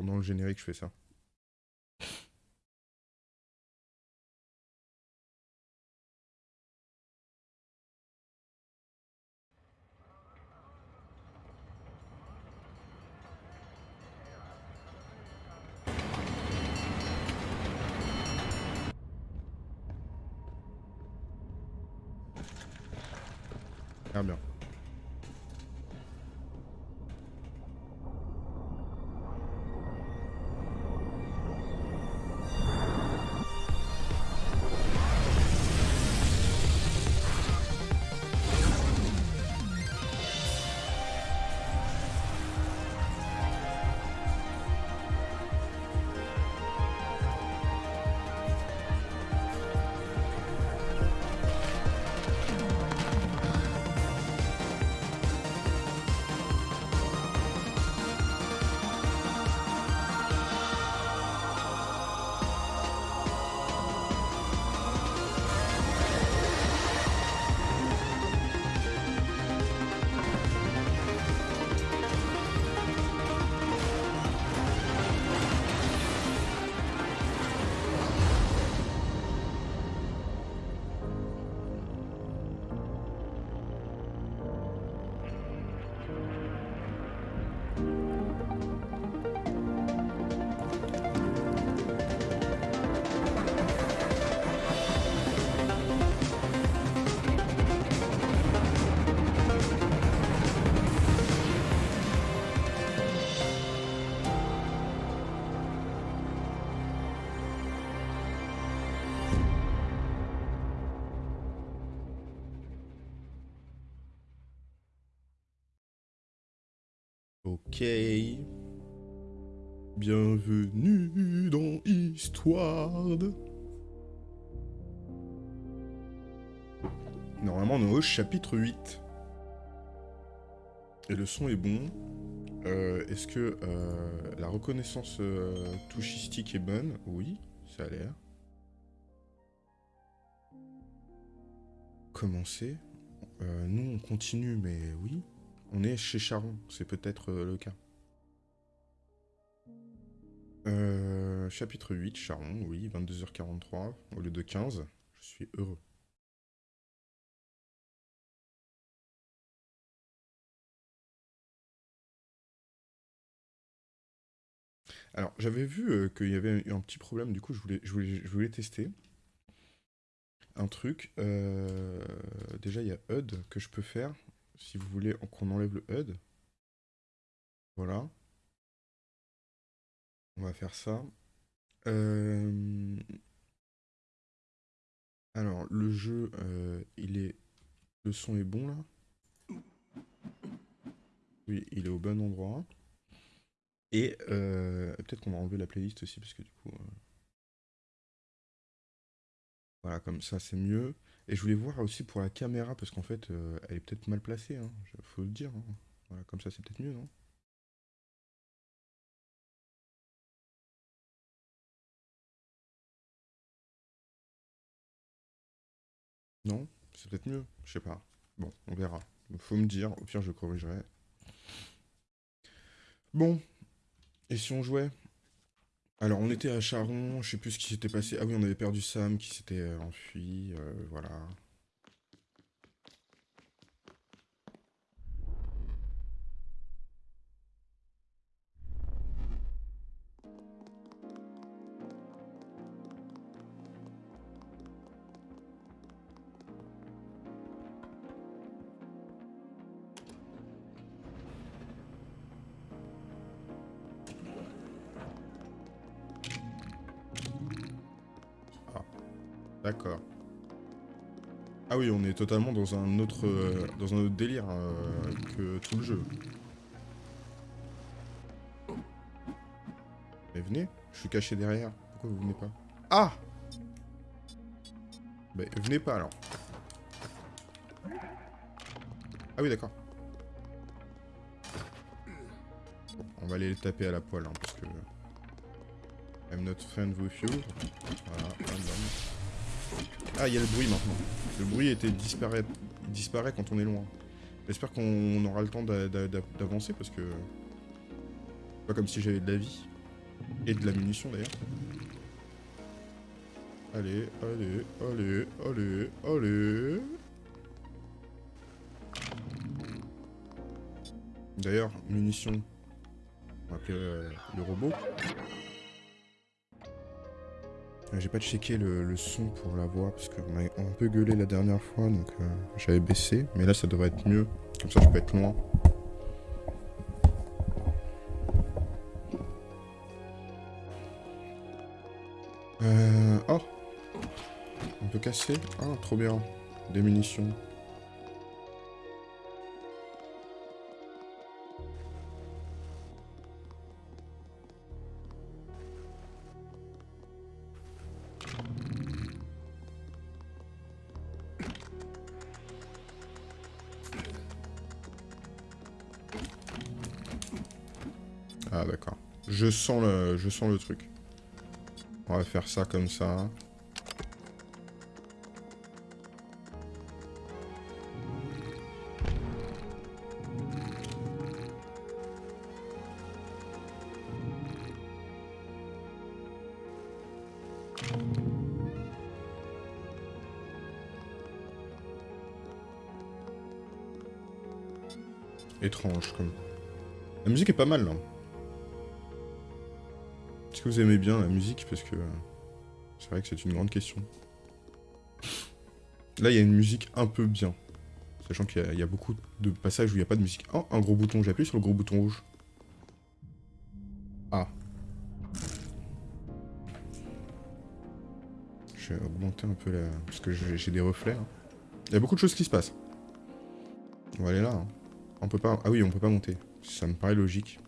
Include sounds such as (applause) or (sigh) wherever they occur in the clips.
Pendant le générique, je fais ça. Bienvenue dans Histoire. Normalement, on est au chapitre 8. Et le son est bon. Euh, Est-ce que euh, la reconnaissance euh, touchistique est bonne? Oui, ça a l'air. Commencer. Nous, on continue, mais oui. On est chez Charon, c'est peut-être euh, le cas. Euh, chapitre 8, Charon, oui, 22h43 au lieu de 15. Je suis heureux. Alors, j'avais vu euh, qu'il y avait eu un petit problème, du coup, je voulais, tester un truc. Déjà, il y a HUD que je peux faire, si vous voulez qu'on enlève le HUD. Voilà. On va faire ça. Euh, Alors, le jeu, euh, il est... Le son est bon, là Oui, il est au bon endroit. Et euh, peut-être qu'on va enlever la playlist aussi, parce que du coup... Voilà, comme ça, c'est mieux. Et je voulais voir aussi pour la caméra, parce qu'en fait, euh, elle est peut-être mal placée, hein, faut le dire. hein. Voilà, comme ça, c'est peut-être mieux, non? Non? C'est peut-être mieux, je sais pas. Bon, on verra. Faut me dire, au pire, je corrigerai. Bon, et si on jouait? Alors, on était à Charon, je sais plus ce qui s'était passé. Ah oui, on avait perdu Sam qui s'était euh, enfui, euh, voilà. Oui, on est totalement dans un autre, euh, dans un autre délire euh, que tout le jeu. Mais venez, je suis caché derrière. Pourquoi vous venez pas? Ah Bah venez pas alors. Ah oui, d'accord. Bon, on va aller les taper à la poêle, hein, parce que... I'm not friend with you. Voilà. Ah, il y a le bruit maintenant. Le bruit était disparaît, disparaît quand on est loin. J'espère qu'on aura le temps d'a- d'a- d'a- d'avancer parce que... Pas comme si j'avais de la vie. Et de la munition d'ailleurs. Allez, allez, allez, allez, allez. D'ailleurs, munitions. On va appeler euh, le robot. Euh, J'ai pas checké le, le son pour la voix parce qu'on a un peu gueulé la dernière fois donc euh, j'avais baissé. Mais là ça devrait être mieux. Comme ça je peux être loin. Euh... Oh On peut casser Ah, trop bien. Des munitions. Je sens le truc. On va faire ça comme ça. Étrange comme... La musique est pas mal là. Vous aimez bien la musique Parce que c'est vrai que c'est une grande question. Là, il y a une musique un peu bien. Sachant qu'il y, a beaucoup de passages où il n'y a pas de musique. Oh, un gros bouton. J'appuie sur le gros bouton rouge. Ah. Je vais augmenter un peu la... Parce que j'ai des reflets. hein. Il y a beaucoup de choses qui se passent. On va aller là. hein. On peut pas... Ah oui, on peut pas monter. Ça me paraît logique.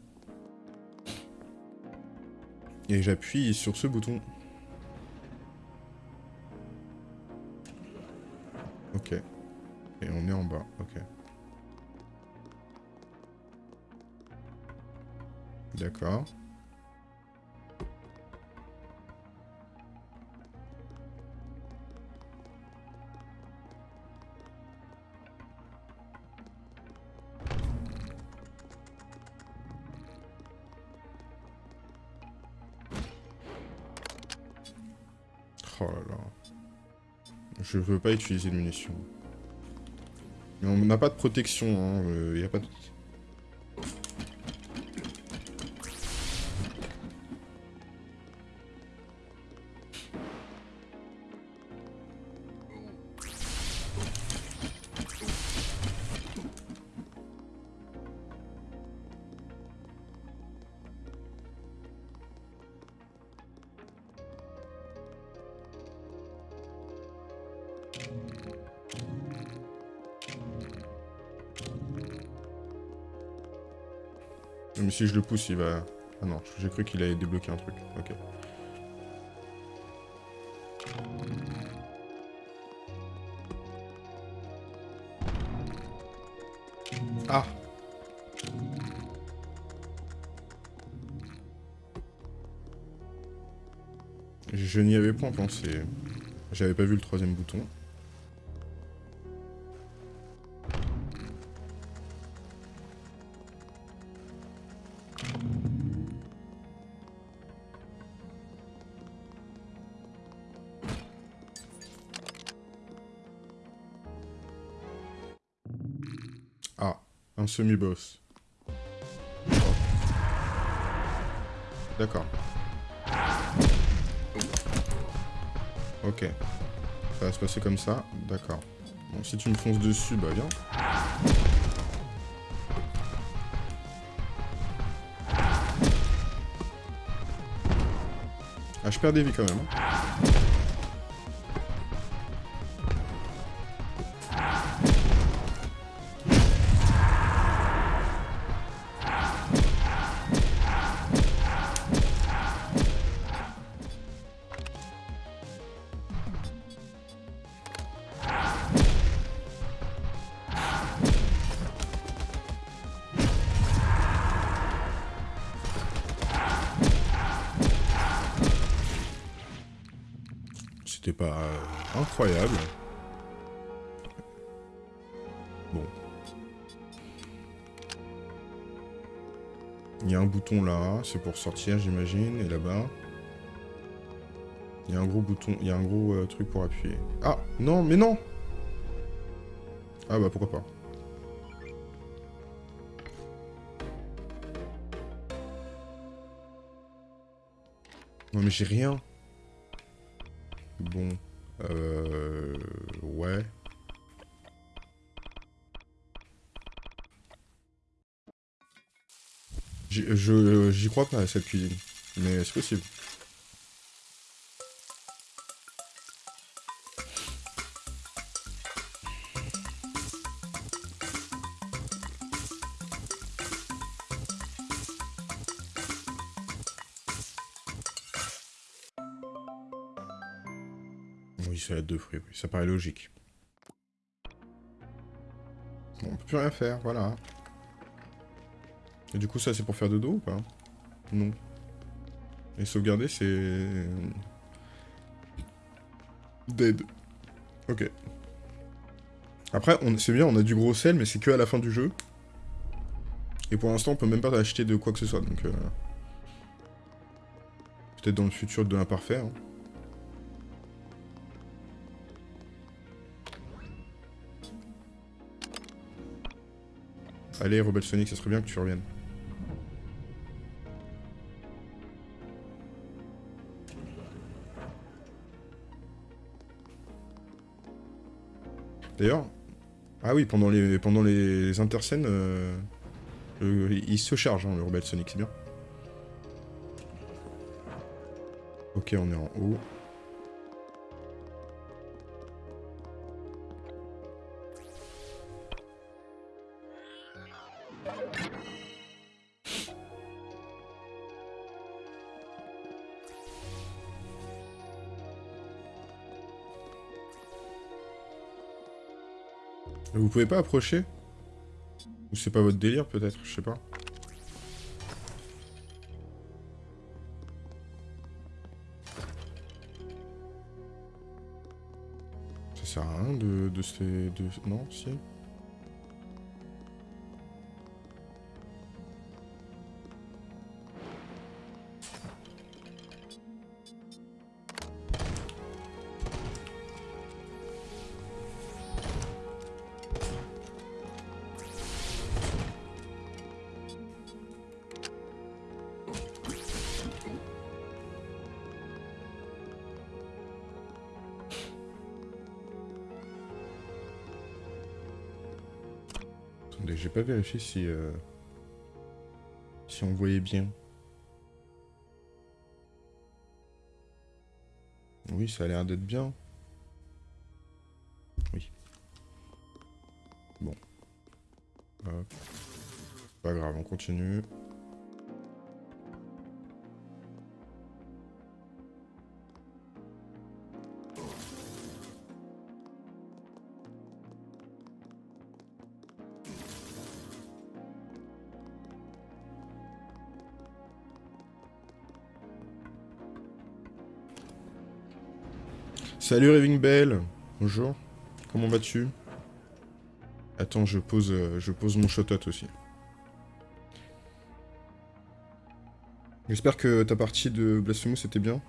Et j'appuie sur ce bouton. Ok. Et on est en bas, ok. D'accord. Veux pas utiliser de munitions. Mais on n'a pas de protection, hein. euh, a pas de... si je le pousse, il va... Ah non, j'ai cru qu'il allait débloquer un truc. Ok. Ah Je n'y avais point pensé. J'avais pas vu le troisième bouton. Semi-boss. D'accord. Ok. Ça va se passer comme ça, d'accord. Bon, si tu me fonces dessus, bah viens. Ah, je perds des vies quand même. hein. C'est pour sortir j'imagine, et là-bas. Il y a un gros bouton, il y a un gros euh, truc pour appuyer. Ah Non, mais non Ah bah pourquoi pas. Non mais j'ai rien. Bon. Euh... Ouais. J'y crois pas à cette cuisine. Mais c'est possible. Oui, salade de fruits, oui. ça paraît logique. Bon, on peut plus rien faire, voilà. Et du coup, ça, c'est pour faire dodo ou pas Non. Et sauvegarder, c'est... Dead. Ok. Après, c'est bien, on a du gros sel, mais c'est que à la fin du jeu. Et pour l'instant, on peut même pas acheter de quoi que ce soit, donc... Euh, peut-être dans le futur de l'imparfait. Hein. Allez, Rebel Sonic, ça serait bien que tu reviennes. D'ailleurs, ah oui, pendant les, pendant les interscènes, euh, il se charge, hein, le Rebel Sonic, c'est bien. Ok, on est en haut. Pouvez pas approcher Ou c'est pas votre délire peut-être, je sais pas. Ça sert à rien de, de se... De... Non, si si... Euh, si on voyait bien. Oui, ça a l'air d'être bien. Oui. Bon. Pas grave, on continue. Salut Raving Bell Bonjour. Comment vas-tu? Attends, je pose, euh, je pose mon shotot aussi. J'espère que ta partie de Blasphemous était bien.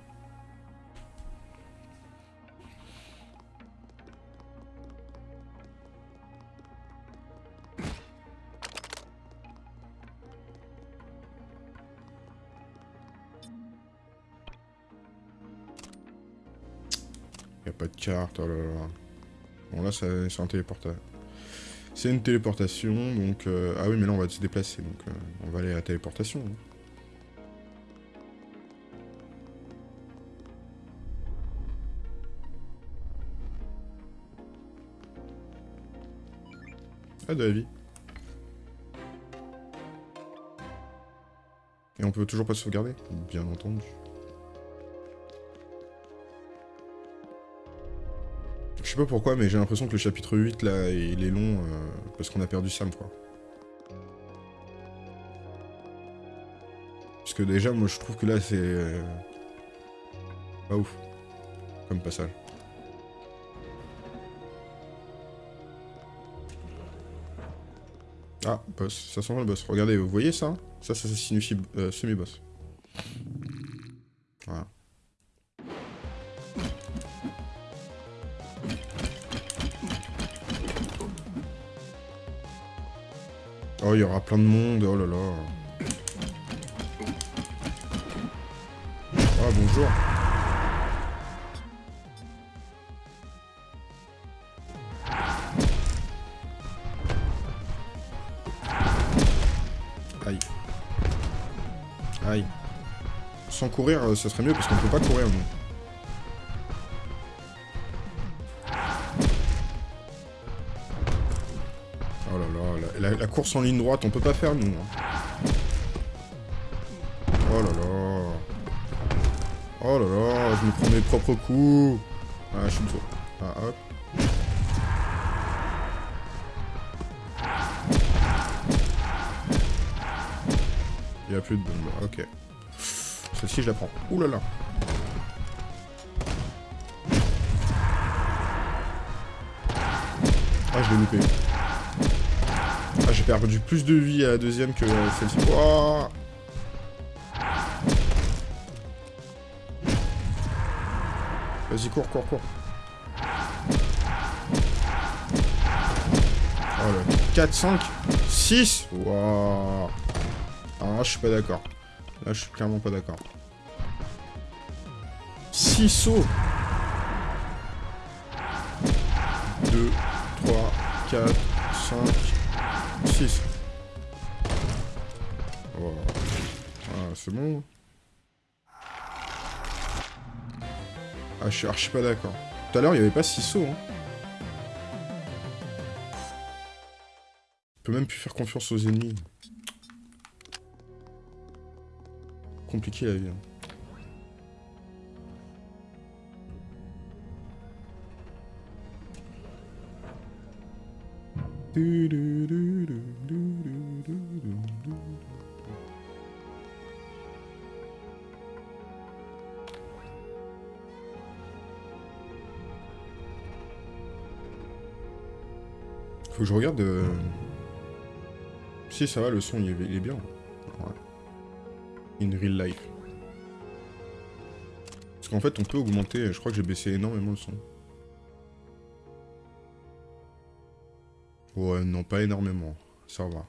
Oh là. Bon là c'est un téléportation. C'est une téléportation, donc... Euh, ah oui, mais là on va se déplacer, donc euh, on va aller à la téléportation. Hein. Ah, de la vie. Et on peut toujours pas sauvegarder Bien entendu. Sais pas pourquoi, mais j'ai l'impression que le chapitre 8, là, il est long, euh, parce qu'on a perdu Sam, quoi. Parce que déjà, moi, je trouve que là, c'est... Euh, pas ouf, comme passage. Ah, boss. Ça sent le boss. Regardez, vous voyez ça Ça, ça, signifie euh, semi-boss. Plein de monde. Oh là là. Ah, bonjour. Aïe. Aïe. Sans courir, euh, ça serait mieux parce qu'on peut pas courir, nous. Course en ligne droite, on peut pas faire, nous. hein. Oh là là. Oh là là, je me prends mes propres coups. Ah, je suis. Ah, hop. Il y a plus de bombes. Ok. Celle-ci, je la prends. Ouh là là. Ah, je l'ai loupé. Ah, j'ai perdu plus de vie à la deuxième que euh, celle-ci. Ouah. Vas-y, cours, cours, cours. Oh là, 4, 5, 6 Waouh là, je suis pas d'accord. Là, je suis clairement pas d'accord. 6 sauts 2, 3, 4, 5, 6. Ah, c'est bon. Ah, je suis archi pas d'accord. Tout à l'heure, il n'y avait pas 6 sauts. Hein. On peut même plus faire confiance aux ennemis. Compliqué la vie. hein. Faut que je regarde... euh, Si, ça va, le son, il est, bien. In real life. Parce qu'en fait, on peut augmenter... Je crois que j'ai baissé énormément le son. Ouais, non, pas énormément. Ça va.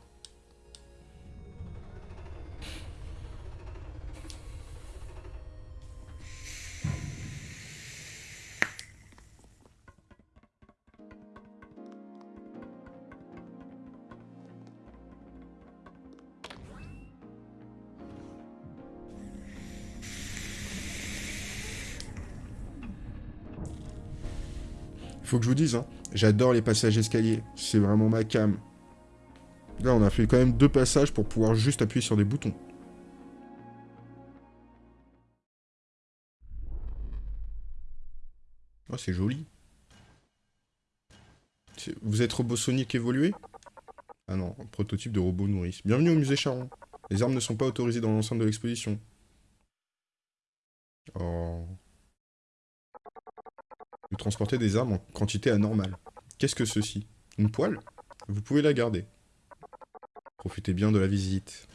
Faut que je vous dise, hein, j'adore les passages escaliers. C'est vraiment ma cam. Là, on a fait quand même deux passages pour pouvoir juste appuyer sur des boutons. Oh, c'est joli. Vous êtes robot Sonic évolué Ah non, prototype de robot nourrice. Bienvenue au musée Charon. Les armes ne sont pas autorisées dans l'enceinte de l'exposition. Oh. Vous transportez des armes en quantité anormale. Qu'est-ce que ceci? Une poêle? Vous pouvez la garder. Profitez bien de la visite.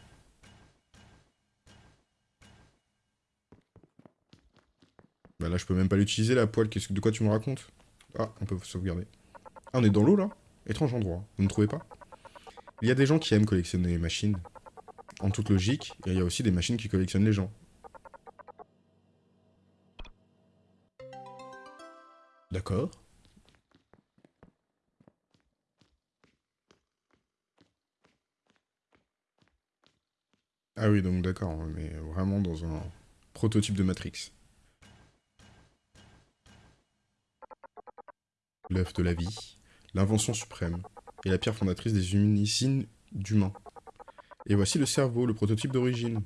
Bah là, je peux même pas l'utiliser, la poêle. De quoi tu me racontes? Ah, on peut sauvegarder. Ah, on est dans l'eau, là? Étrange endroit. Vous ne trouvez pas? Il y a des gens qui aiment collectionner les machines. En toute logique, il y a aussi des machines qui collectionnent les gens. D'accord. Ah oui, donc d'accord, on est vraiment dans un prototype de Matrix. L'œuf de la vie, l'invention suprême, et la pierre fondatrice des usines d'humains. Et voici le cerveau, le prototype d'origine.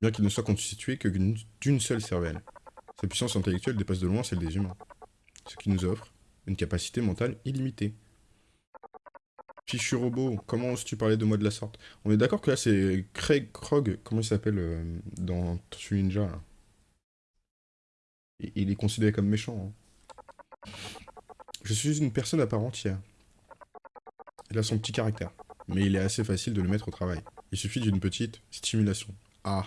Bien qu'il ne soit constitué que d'une seule cervelle. Sa puissance intellectuelle dépasse de loin celle des humains. Ce qui nous offre une capacité mentale illimitée. Fichu robot, comment oses-tu parler de moi de la sorte? On est d'accord que là c'est Craig Krog, comment il s'appelle euh, dans Tortue Ninja Il- Il est considéré comme méchant. hein. Je suis une personne à part entière. Elle a son petit caractère. mais il est assez facile de le mettre au travail. Il suffit d'une petite stimulation. Ah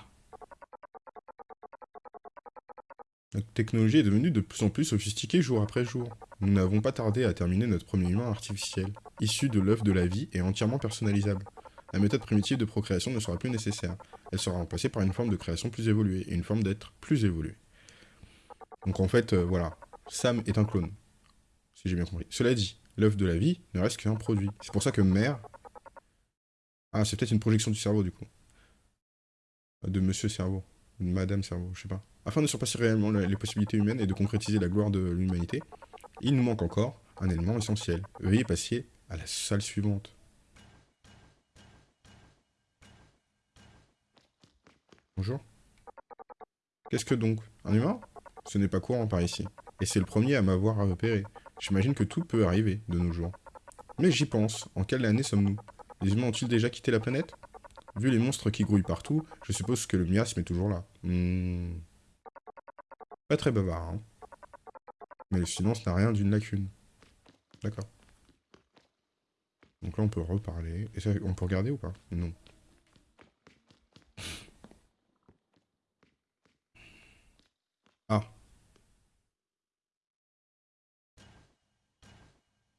Notre technologie est devenue de plus en plus sophistiquée jour après jour. Nous n'avons pas tardé à terminer notre premier humain artificiel, issu de l'œuf de la vie et entièrement personnalisable. La méthode primitive de procréation ne sera plus nécessaire. Elle sera remplacée par une forme de création plus évoluée et une forme d'être plus évoluée. Donc en fait, euh, voilà, Sam est un clone, si j'ai bien compris. Cela dit, l'œuf de la vie ne reste qu'un produit. C'est pour ça que mère... Ah, c'est peut-être une projection du cerveau, du coup. De monsieur cerveau, de madame cerveau, je sais pas. Afin de surpasser réellement les possibilités humaines et de concrétiser la gloire de l'humanité, il nous manque encore un élément essentiel. Veuillez passer à la salle suivante. Bonjour. Qu'est-ce que donc Un humain? Ce n'est pas courant par ici. Et c'est le premier à m'avoir repéré. J'imagine que tout peut arriver de nos jours. Mais j'y pense. En quelle année sommes-nous? Les humains ont-ils déjà quitté la planète? Vu les monstres qui grouillent partout, je suppose que le miasme est toujours là. Hmm. Pas très bavard, hein. Mais le silence n'a rien d'une lacune. D'accord. Donc là, on peut reparler. Et ça, on peut regarder ou pas? Non. Ah.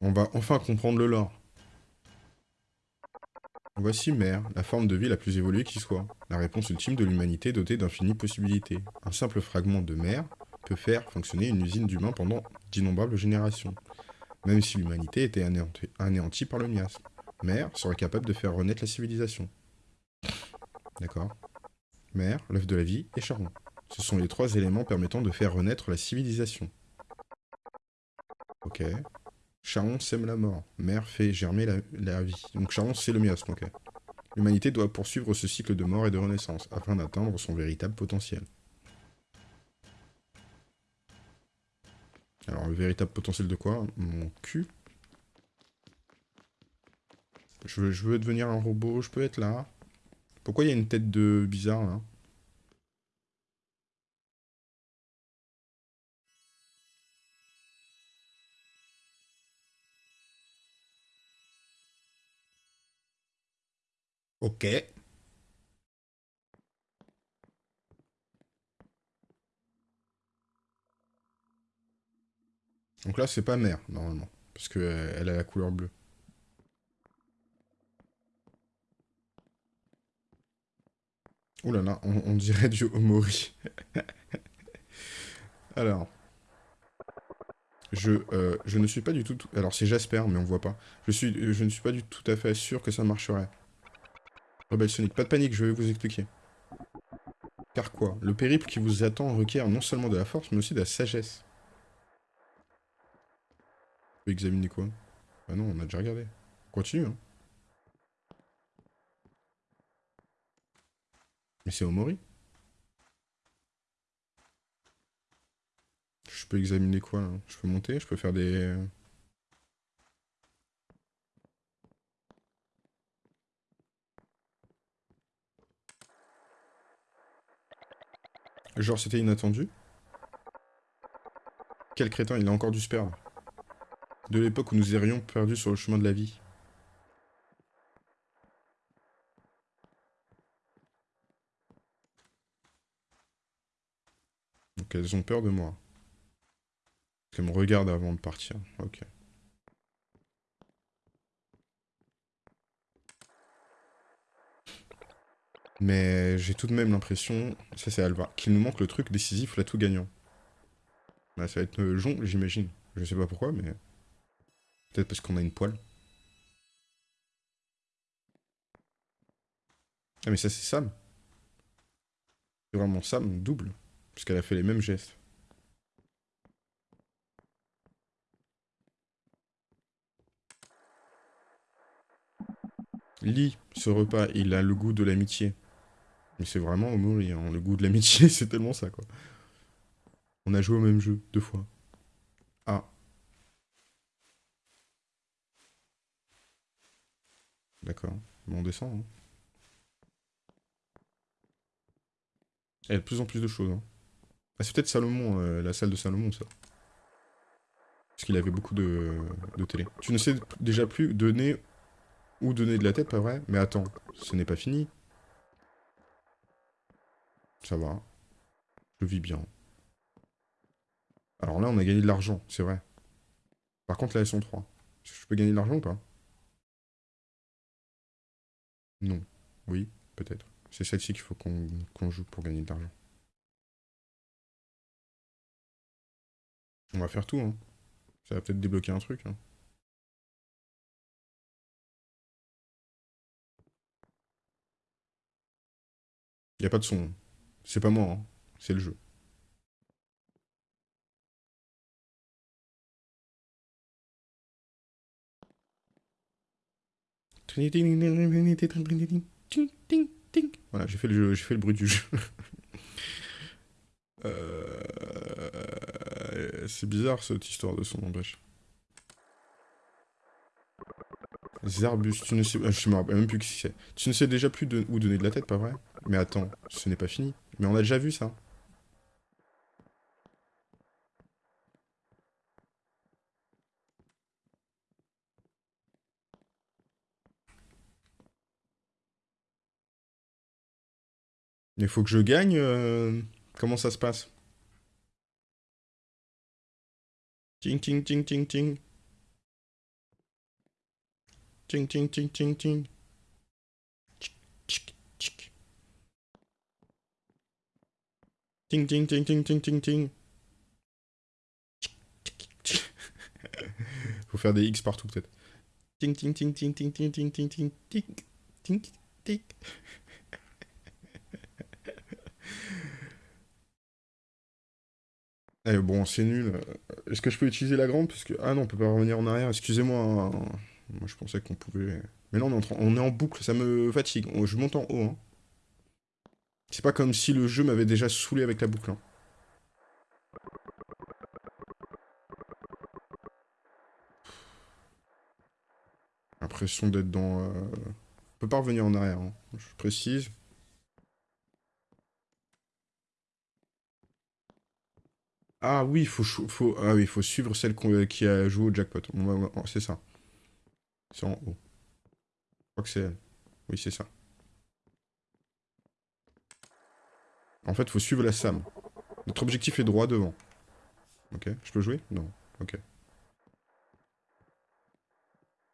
On va enfin comprendre le lore. Voici Mère, la forme de vie la plus évoluée qui soit. La réponse ultime de l'humanité dotée d'infinies possibilités. Un simple fragment de Mère faire fonctionner une usine d'humains pendant d'innombrables générations, même si l'humanité était anéantie, par le miasme. Mère serait capable de faire renaître la civilisation. D'accord? Mère, l'œuf de la vie, et Charon. Ce sont les trois éléments permettant de faire renaître la civilisation. Ok. Charon sème la mort. Mère fait germer la, vie. Donc Charon, c'est le miasme, ok. L'humanité doit poursuivre ce cycle de mort et de renaissance, afin d'atteindre son véritable potentiel. Alors, le véritable potentiel de quoi? Mon cul. Je veux, devenir un robot, je peux être là. Pourquoi il y a une tête de bizarre, là? Ok. Donc là, c'est pas mère, normalement. Parce qu'elle euh, a la couleur bleue. Ouh là là, on, dirait du Omori. (laughs) Alors. Je, euh, je ne suis pas du tout... Alors c'est Jasper, mais on voit pas. Je, suis, je ne suis pas du tout à fait sûr que ça marcherait. Rebelle Sonic, pas de panique, je vais vous expliquer. Car quoi? Le périple qui vous attend requiert non seulement de la force, mais aussi de la sagesse peut examiner quoi? Ah non, on a déjà regardé. Continue, hein. Mais c'est Omori. Je peux examiner quoi, là Je peux monter Je peux faire des... Genre, c'était inattendu? Quel crétin, il a encore du sperme de l'époque où nous errions perdus sur le chemin de la vie. Donc elles ont peur de moi. Elles me regardent avant de partir. Ok. Mais j'ai tout de même l'impression, ça c'est Alva, qu'il nous manque le truc décisif, là tout gagnant. Bah, ça va être euh, Jon, j'imagine. Je sais pas pourquoi, mais... Peut-être parce qu'on a une poêle. Ah mais ça c'est Sam. C'est vraiment Sam, double. Puisqu'elle a fait les mêmes gestes. Lit, ce repas, il a le goût de l'amitié. Mais c'est vraiment Omori, hein. le goût de l'amitié, (laughs) c'est tellement ça, quoi. On a joué au même jeu, deux fois. Ah. D'accord. On descend. Hein. Il y a de plus en plus de choses. Hein. Ah, c'est peut-être Salomon, euh, la salle de Salomon, ça. Parce qu'il avait beaucoup de, télé. Tu ne sais déjà plus donner Ou donner de la tête, pas vrai? Mais attends, ce n'est pas fini. Ça va. Je vis bien. Alors là, on a gagné de l'argent, c'est vrai. Par contre, là, elles sont trois. Je peux gagner de l'argent ou pas? Non. Oui, peut-être. C'est celle-ci qu'il faut qu'on joue pour gagner de l'argent. On va faire tout, hein. Ça va peut-être débloquer un truc, hein. Y a pas de son. C'est pas moi, hein. C'est le jeu. Voilà, j'ai fait, le fait le bruit du jeu. (laughs) Euh, c'est bizarre cette histoire de son n'empêche. Zarbus, tu ne sais... Euh, je me rappelle même plus qui c'est. Tu ne sais déjà plus où donner de la tête, pas vrai? Mais attends, ce n'est pas fini. Mais on a déjà vu ça. Il faut que je gagne euh, Comment ça se passe Ting ting ting ting ting. Ting ting ting ting ting. Ting ting ting ting ting ting ting. Faut faire des X partout peut-être. Ting ting ting ting ting ting ting ting ting ting ting ting. Eh bon, c'est nul. Est-ce que je peux utiliser la grande? Parce que... Ah non, on peut pas revenir en arrière. Excusez-moi. Hein. Moi, je pensais qu'on pouvait... Mais là, on est, en... on est en boucle. Ça me fatigue. Je monte en haut. Hein. C'est pas comme si le jeu m'avait déjà saoulé avec la boucle. Hein. L'impression d'être dans... Euh... On peut pas revenir en arrière. Hein. Je précise. Ah oui, il faut, faut, ah faut suivre celle qui a joué au jackpot. C'est ça. C'est en haut. Je crois que c'est elle. Oui, c'est ça. En fait, faut suivre la SAM. Notre objectif est droit devant. Ok, je peux jouer? Non. Ok.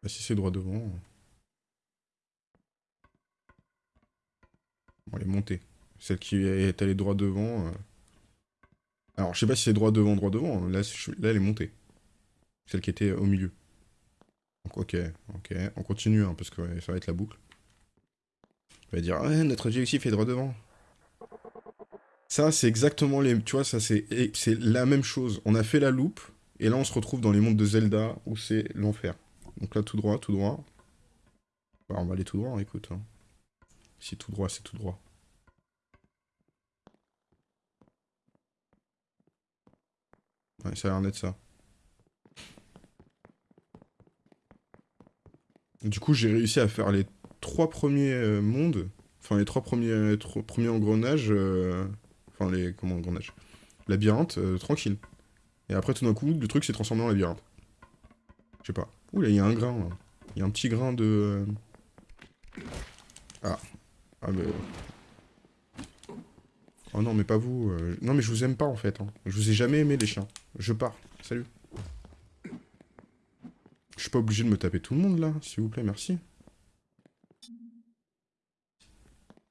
Bah, si c'est droit devant... Bon, elle est montée. Celle qui est allée droit devant... Euh, alors, je sais pas si c'est droit devant, droit devant. Là, là, elle est montée. Celle qui était au milieu. Ok, ok. On continue, hein, parce que ça va être la boucle. On va dire, ouais, notre objectif est droit devant. Ça, c'est exactement les... Tu vois, ça, c'est la même chose. On a fait la loupe, et là, on se retrouve dans les mondes de Zelda, où c'est l'enfer. Donc là, tout droit, tout droit. Bah, on va aller tout droit, écoute. Hein. Si tout droit, c'est tout droit. Ouais, ça a l'air d'être ça. Du coup, j'ai réussi à faire les trois premiers euh, mondes, enfin les trois premiers, premiers engrenages, euh, enfin les, comment engrenages? Labyrinthe, euh, tranquille. Et après, tout d'un coup, le truc s'est transformé en labyrinthe. Je sais pas. Ouh là, il y a un grain, là. Il y a un petit grain de... Ah. Ah, mais... Oh non, mais pas vous. Euh. Non, mais je vous aime pas, en fait. Hein. Je vous ai jamais aimé, les chiens. Je pars. Salut. Je suis pas obligé de me taper tout le monde, là. S'il vous plaît, merci.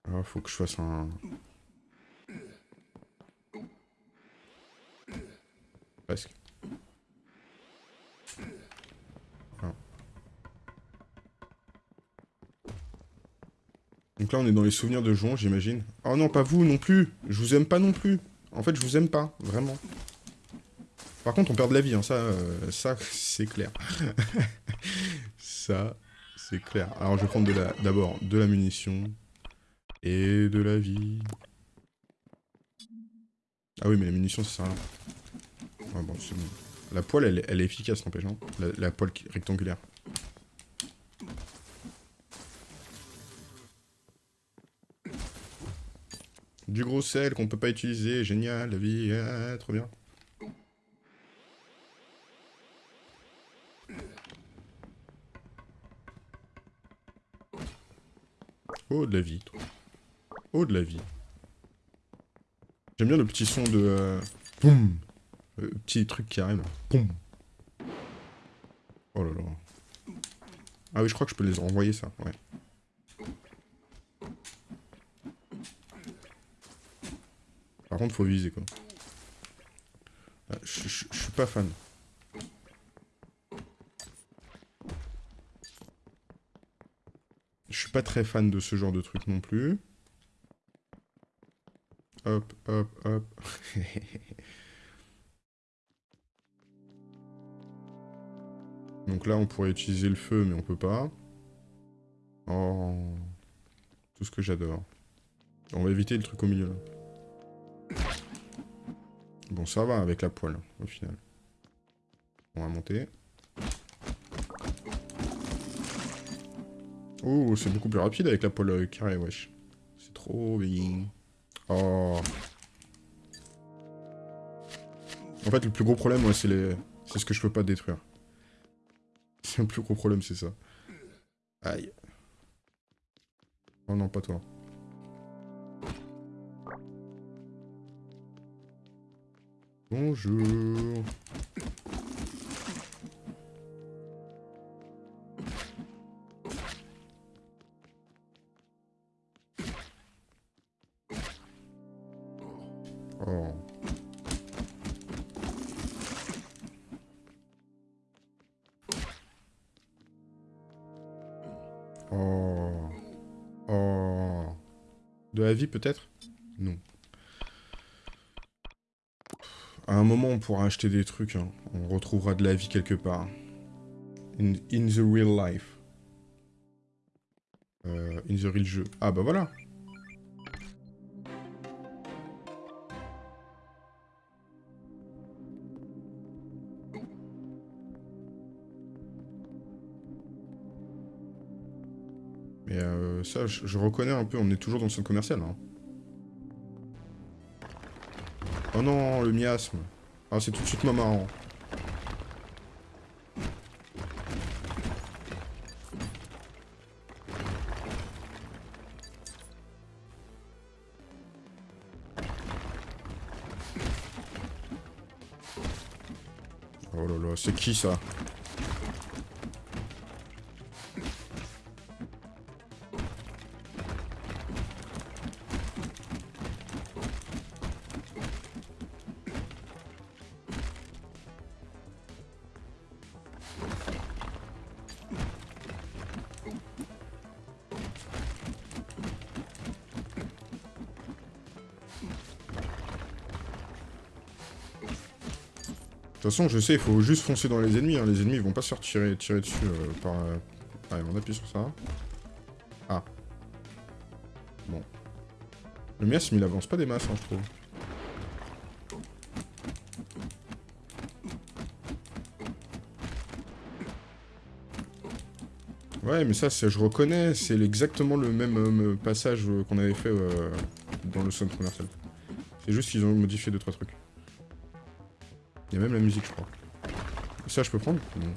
Ah, faut que je fasse un... Presque. Donc là, on est dans les souvenirs de Jouan, j'imagine. Oh non, pas vous non plus. Je vous aime pas non plus. En fait, je vous aime pas, vraiment. Par contre, on perd de la vie, hein. ça, euh, ça c'est clair. (laughs) ça, c'est clair. Alors, je vais prendre d'abord de, la munition et de la vie. Ah oui, mais la munition, ça sert à rien. bon, La poêle, elle, est efficace, n'empêche, hein. la poêle rectangulaire. Du gros sel qu'on peut pas utiliser, génial, la vie, ah, trop bien. Oh, de la vie. Oh, de la vie. J'aime bien le petit son de... Euh... Boum Le petit truc qui arrive. Boum Oh là là. Ah oui, je crois que je peux les renvoyer, ça. Ouais. Par contre, faut viser, quoi. Ah, je suis pas fan. Je suis pas très fan de ce genre de truc non plus. Hop, hop, hop. (laughs) Donc là, on pourrait utiliser le feu, mais on peut pas. Oh. Tout ce que j'adore. On va éviter le truc au milieu, là. Bon, ça va avec la poêle, au final. On va monter. Oh, c'est beaucoup plus rapide avec la poêle euh, carrée, wesh. C'est trop bien. Oh. En fait, le plus gros problème, moi, c'est les... C'est ce que je peux pas détruire. C'est le plus gros problème, c'est ça. Aïe. Oh non, pas toi. Bonjour. Oh. Oh. Oh. De la vie peut-être Non. À un moment, on pourra acheter des trucs. Hein. On retrouvera de la vie quelque part. In, the real life. Euh, in the real jeu. Ah bah voilà Mais euh, ça, je, reconnais un peu, on est toujours dans le centre commercial. Hein. Oh non, le miasme. Ah, c'est tout de suite moins marrant. Oh là là, c'est qui ça? Façon, je sais, il faut juste foncer dans les ennemis. Hein. Les ennemis, ils vont pas se faire tirer, dessus euh, par... Euh... On appuie sur ça. Ah. Bon. Le miasme, il avance pas des masses, hein, je trouve. Ouais, mais ça, je reconnais, c'est exactement le même euh, passage qu'on avait fait dans le centre commercial. C'est juste qu'ils ont modifié 2 trois trucs. Il y a même la musique, je crois. Ça, je peux prendre Non.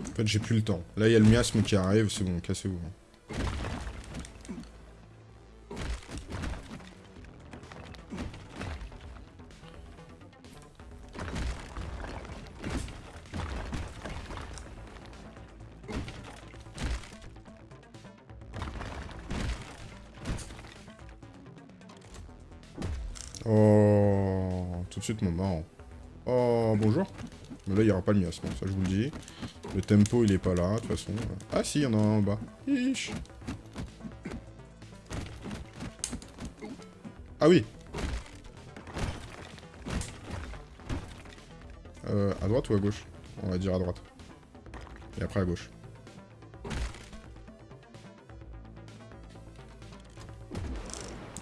En fait, j'ai plus le temps. Là, il y a le miasme qui arrive, c'est bon, cassez-vous. Oh, bonjour. Mais là, il n'y aura pas le miasme, ça je vous le dis. Le tempo, il est pas là, de toute façon. Ah si, il y en a un en bas. Ah oui euh, à droite ou à gauche? On va dire à droite. Et après à gauche.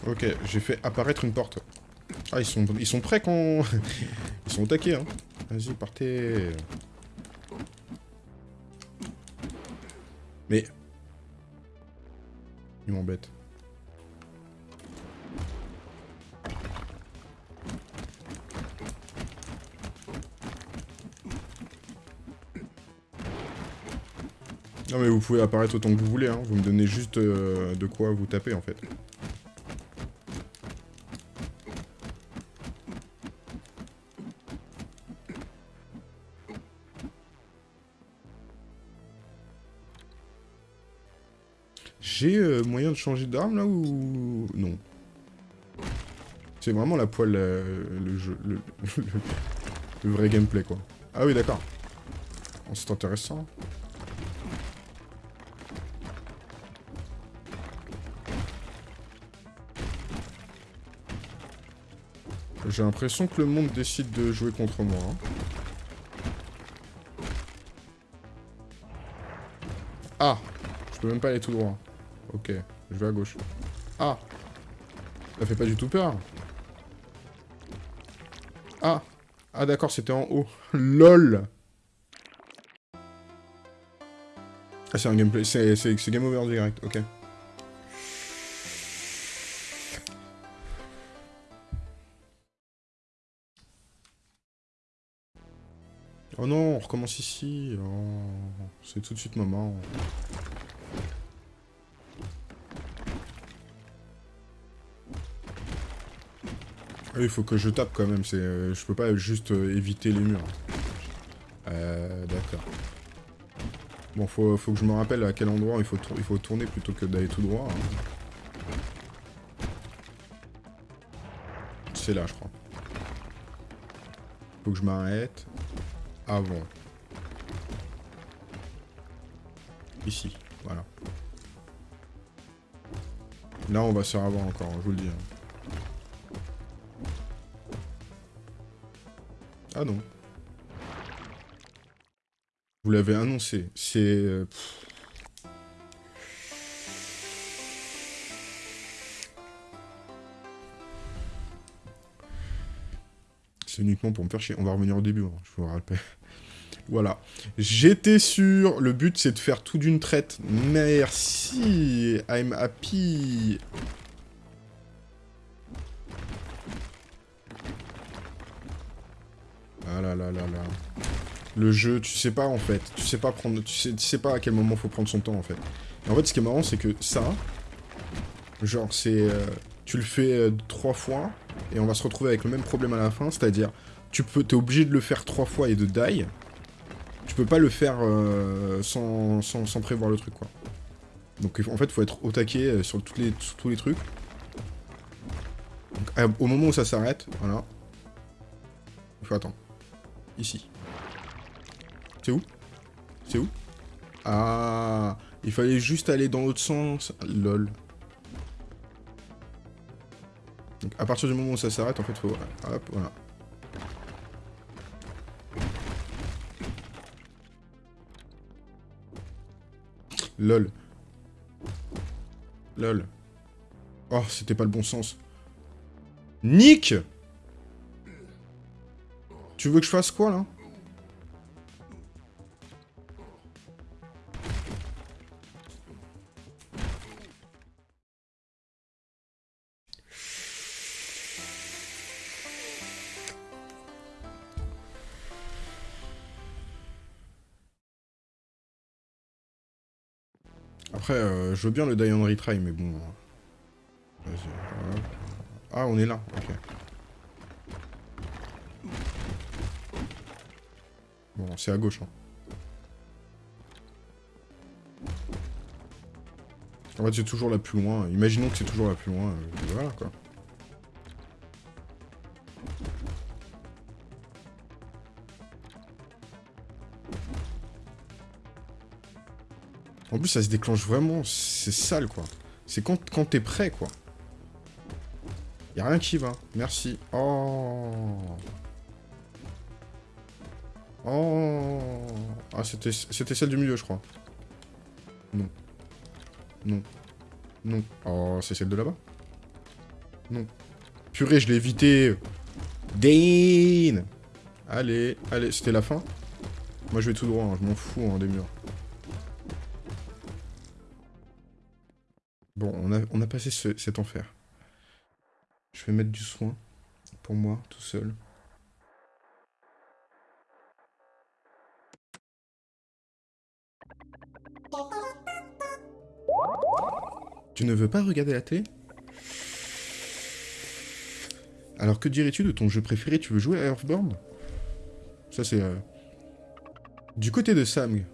Ok, j'ai fait apparaître une porte. Ah, ils sont, ils sont prêts quand... (laughs) ils sont attaqués, hein. Vas-y, partez. Mais... Il m'embête. Non mais vous pouvez apparaître autant que vous voulez, hein. vous me donnez juste euh, de quoi vous taper en fait. Moyen de changer d'arme là ou... Non? C'est vraiment la poêle, euh, le jeu, le, (laughs) vrai gameplay quoi. Ah oui d'accord. C'est intéressant. J'ai l'impression que le monde décide de jouer contre moi. Hein. Ah Je peux même pas aller tout droit. Ok, je vais à gauche. Ah Ça fait pas du tout peur. Ah Ah d'accord, c'était en haut. (laughs) LOL Ah c'est un gameplay, c'est game over direct, ok. Oh non, on recommence ici. Oh, c'est tout de suite maman. Il faut que je tape quand même. C'est, euh, je peux pas juste euh, éviter les murs. Euh, d'accord. Bon, faut, faut que je me rappelle à quel endroit il faut, il faut tourner plutôt que d'aller tout droit. Hein. C'est là, je crois. Faut que je m'arrête avant. Ici, voilà. Là, on va se faire avoir encore, je vous le dis. Ah non. Vous l'avez annoncé. C'est... Euh, c'est uniquement pour me faire chier. On va revenir au début, hein, je vous rappelle. Voilà. J'étais sûr. Le but, c'est de faire tout d'une traite. Merci. I'm happy. Le jeu, tu sais pas en fait. Tu sais pas prendre. Tu sais, pas à quel moment faut prendre son temps en fait. en fait, ce qui est marrant, c'est que ça. Genre, c'est. Euh, tu le fais euh, trois fois. Et on va se retrouver avec le même problème à la fin. C'est-à-dire, tu peux. T'es obligé de le faire trois fois et de die tu peux pas le faire euh, sans, prévoir le truc, quoi. Donc en fait, faut être au taquet sur, les, tous les trucs. au moment où ça s'arrête, voilà. Il faut attendre. Ici. C'est où? C'est où? Ah Il fallait juste aller dans l'autre sens. Lol. Donc à partir du moment où ça s'arrête, en fait, faut... Hop, voilà. Lol. Lol. Oh, c'était pas le bon sens. Nick Tu veux que je fasse quoi, là? Après, euh, je veux bien le die on retry, mais bon... Ah, on est là, ok. Bon, c'est à gauche, hein. En fait, c'est toujours la plus loin. Imaginons que c'est toujours la plus loin. Euh, voilà, quoi. En plus, ça se déclenche vraiment. C'est sale, quoi. C'est quand, quand t'es prêt, quoi. Y'a rien qui va. Merci. Oh. Oh. Ah, c'était celle du milieu, je crois. Non. Non. Non. Oh, c'est celle de là-bas Non. Purée, je l'ai évité. Dane Allez, allez, c'était la fin Moi, je vais tout droit, hein. je m'en fous hein, des murs. Bon, on a, on a passé cet enfer. Je vais mettre du soin pour moi, tout seul. Tu ne veux pas regarder la télé? Alors que dirais-tu de ton jeu préféré? Tu veux jouer à Earthbound? Ça c'est... Euh, du côté de Sam,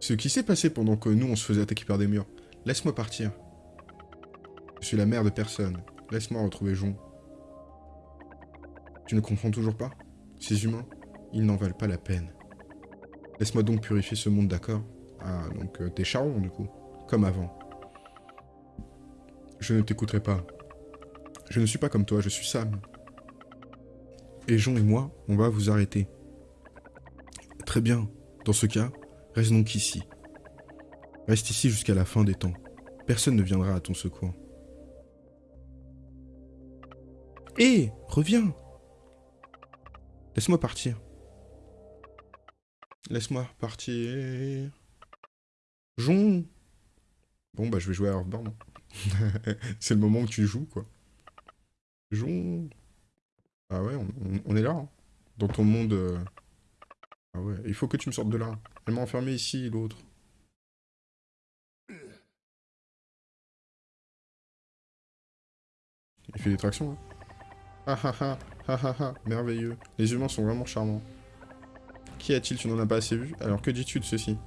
ce qui s'est passé pendant que nous on se faisait attaquer par des murs, laisse-moi partir. Je suis la mère de personne. Laisse-moi retrouver Jon. Tu ne comprends toujours pas? Ces humains, ils n'en valent pas la peine. Laisse-moi donc purifier ce monde, d'accord? Ah, donc euh, t'es charron, du coup. Comme avant. Je ne t'écouterai pas. Je ne suis pas comme toi, je suis Sam. Et Jean et moi, on va vous arrêter. Très bien. Dans ce cas, reste donc ici. Reste ici jusqu'à la fin des temps. Personne ne viendra à ton secours. Hé Reviens Laisse-moi partir. Laisse-moi partir. Jon Bon, bah, je vais jouer à Earthbound. (laughs) c'est le moment où tu joues, quoi. Jon Ah ouais, on, est là. Hein. Dans ton monde... Euh. Ah ouais, il faut que tu me sortes de là. Elle m'a enfermé ici, l'autre. Il fait des tractions, hein. Ah ah ah, ah ah ah, merveilleux. Les humains sont vraiment charmants. Qui a-t-il? Tu n'en as pas assez vu? Alors que dis-tu de ceci?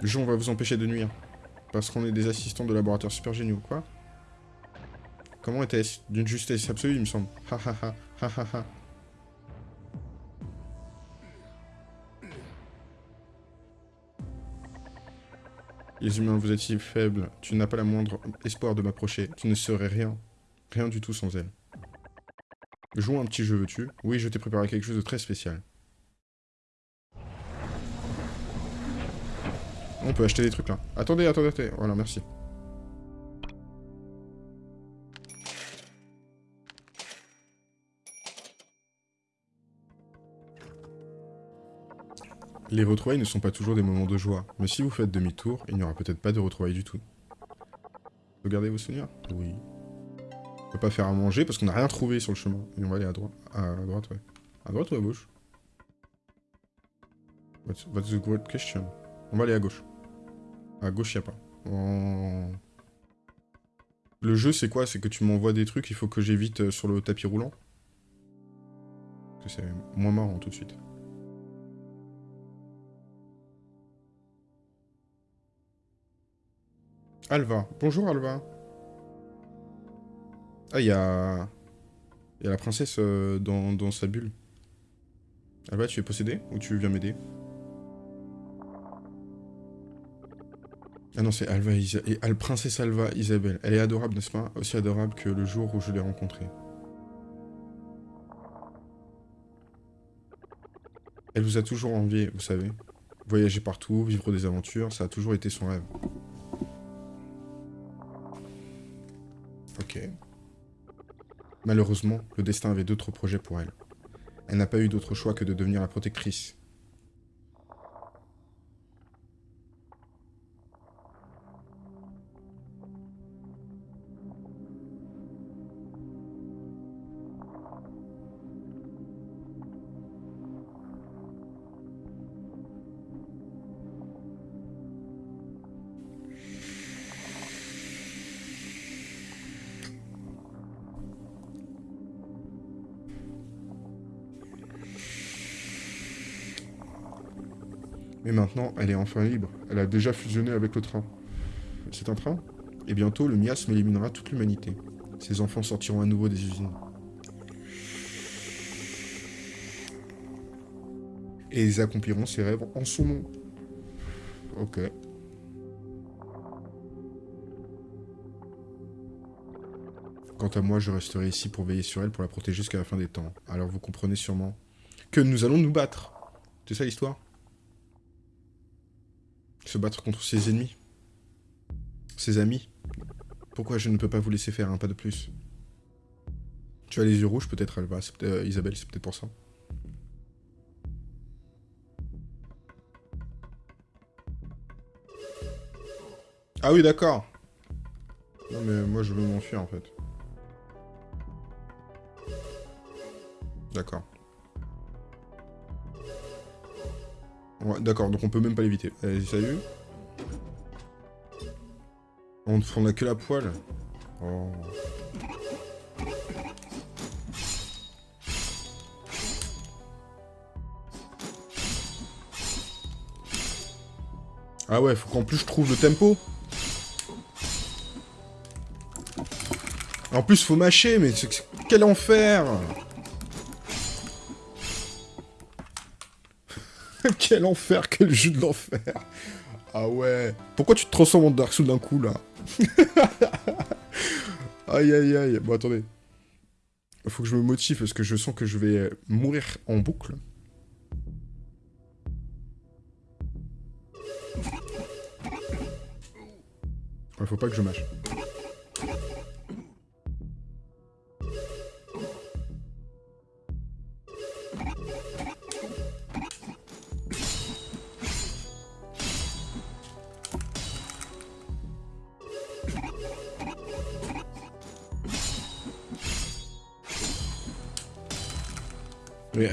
Le va vous empêcher de nuire. Parce qu'on est des assistants de laboratoire super géniaux, quoi Comment était-ce D'une justesse absolue, il me semble. Ha ha ha, ha ha ha. Les humains, vous êtes si faibles. Tu n'as pas la moindre espoir de m'approcher. Tu ne serais rien. Rien du tout sans elle. Joue un petit jeu, veux-tu? Oui, je t'ai préparé quelque chose de très spécial. On peut acheter des trucs là. Attendez, attendez, attendez. Voilà, merci. Les retrouvailles ne sont pas toujours des moments de joie, mais si vous faites demi-tour, il n'y aura peut-être pas de retrouvailles du tout. Regardez vos souvenirs? Oui. On peut pas faire à manger parce qu'on n'a rien trouvé sur le chemin. Et on va aller à droite. À droite, ouais. À droite ou à gauche? What's, the great question? On va aller à gauche. À gauche, il a pas. Le jeu, c'est quoi? C'est que tu m'envoies des trucs, il faut que j'évite euh, sur le tapis roulant? C'est moins marrant tout de suite. Alva. Bonjour Alva. Ah, il y a... La princesse euh, dans, sa bulle. Alva, tu es possédé Ou tu viens m'aider? Ah non, c'est Alva princesse Alva Isabelle. Elle est adorable, n'est-ce pas? Aussi adorable que le jour où je l'ai rencontrée. Elle vous a toujours envié, vous savez. Voyager partout, vivre des aventures, ça a toujours été son rêve. Ok. Malheureusement, le destin avait d'autres projets pour elle. Elle n'a pas eu d'autre choix que de devenir la protectrice Et maintenant, elle est enfin libre. Elle a déjà fusionné avec le train. C'est un train? Et bientôt, le miasme éliminera toute l'humanité. Ses enfants sortiront à nouveau des usines. Et ils accompliront ses rêves en son nom. Ok. Quant à moi, je resterai ici pour veiller sur elle, pour la protéger jusqu'à la fin des temps. Alors vous comprenez sûrement que nous allons nous battre. C'est ça l'histoire? Se battre contre ses ennemis. Ses amis. Pourquoi je ne peux pas vous laisser faire un pas de plus? Tu as les yeux rouges peut-être, Alba, euh, Isabelle, c'est peut-être pour ça. Ah oui, d'accord. Non, mais moi, je veux m'enfuir, en fait. D'accord. D'accord, donc on peut même pas l'éviter. Allez, salut. On, on a que la poêle. Oh. Ah ouais, faut qu'en plus je trouve le tempo. En plus, faut mâcher, mais quel enfer Quel enfer, quel jeu de l'enfer Ah ouais Pourquoi tu te transformes en Dark Souls d'un coup, là (laughs) Aïe, aïe, aïe. Bon, attendez. Faut que je me motive, parce que je sens que je vais mourir en boucle. Ouais, faut pas que je mâche.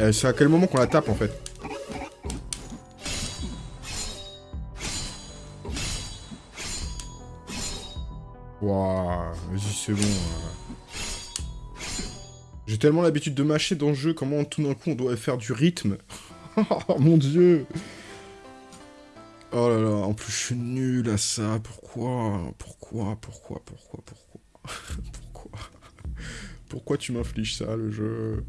Euh, c'est à quel moment qu'on la tape en fait Waouh, vas-y c'est bon. Euh. J'ai tellement l'habitude de mâcher dans le jeu, comment tout d'un coup on doit faire du rythme (laughs) Oh mon dieu Oh là là, en plus je suis nul à ça, pourquoi Pourquoi Pourquoi Pourquoi Pourquoi (laughs) Pourquoi Pourquoi tu m'infliges ça, le jeu?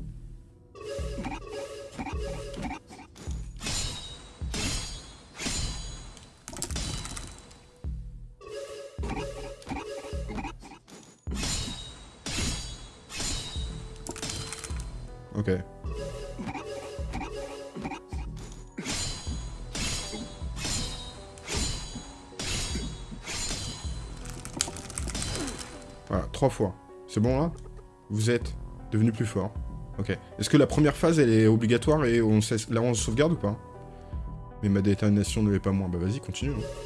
Voilà, trois fois. C'est bon là Vous êtes devenu plus fort. Ok. Est-ce que la première phase, elle est obligatoire et on là on sauvegarde ou pas? Mais ma détermination ne l'est pas moins. Bah vas-y, continue. Hein.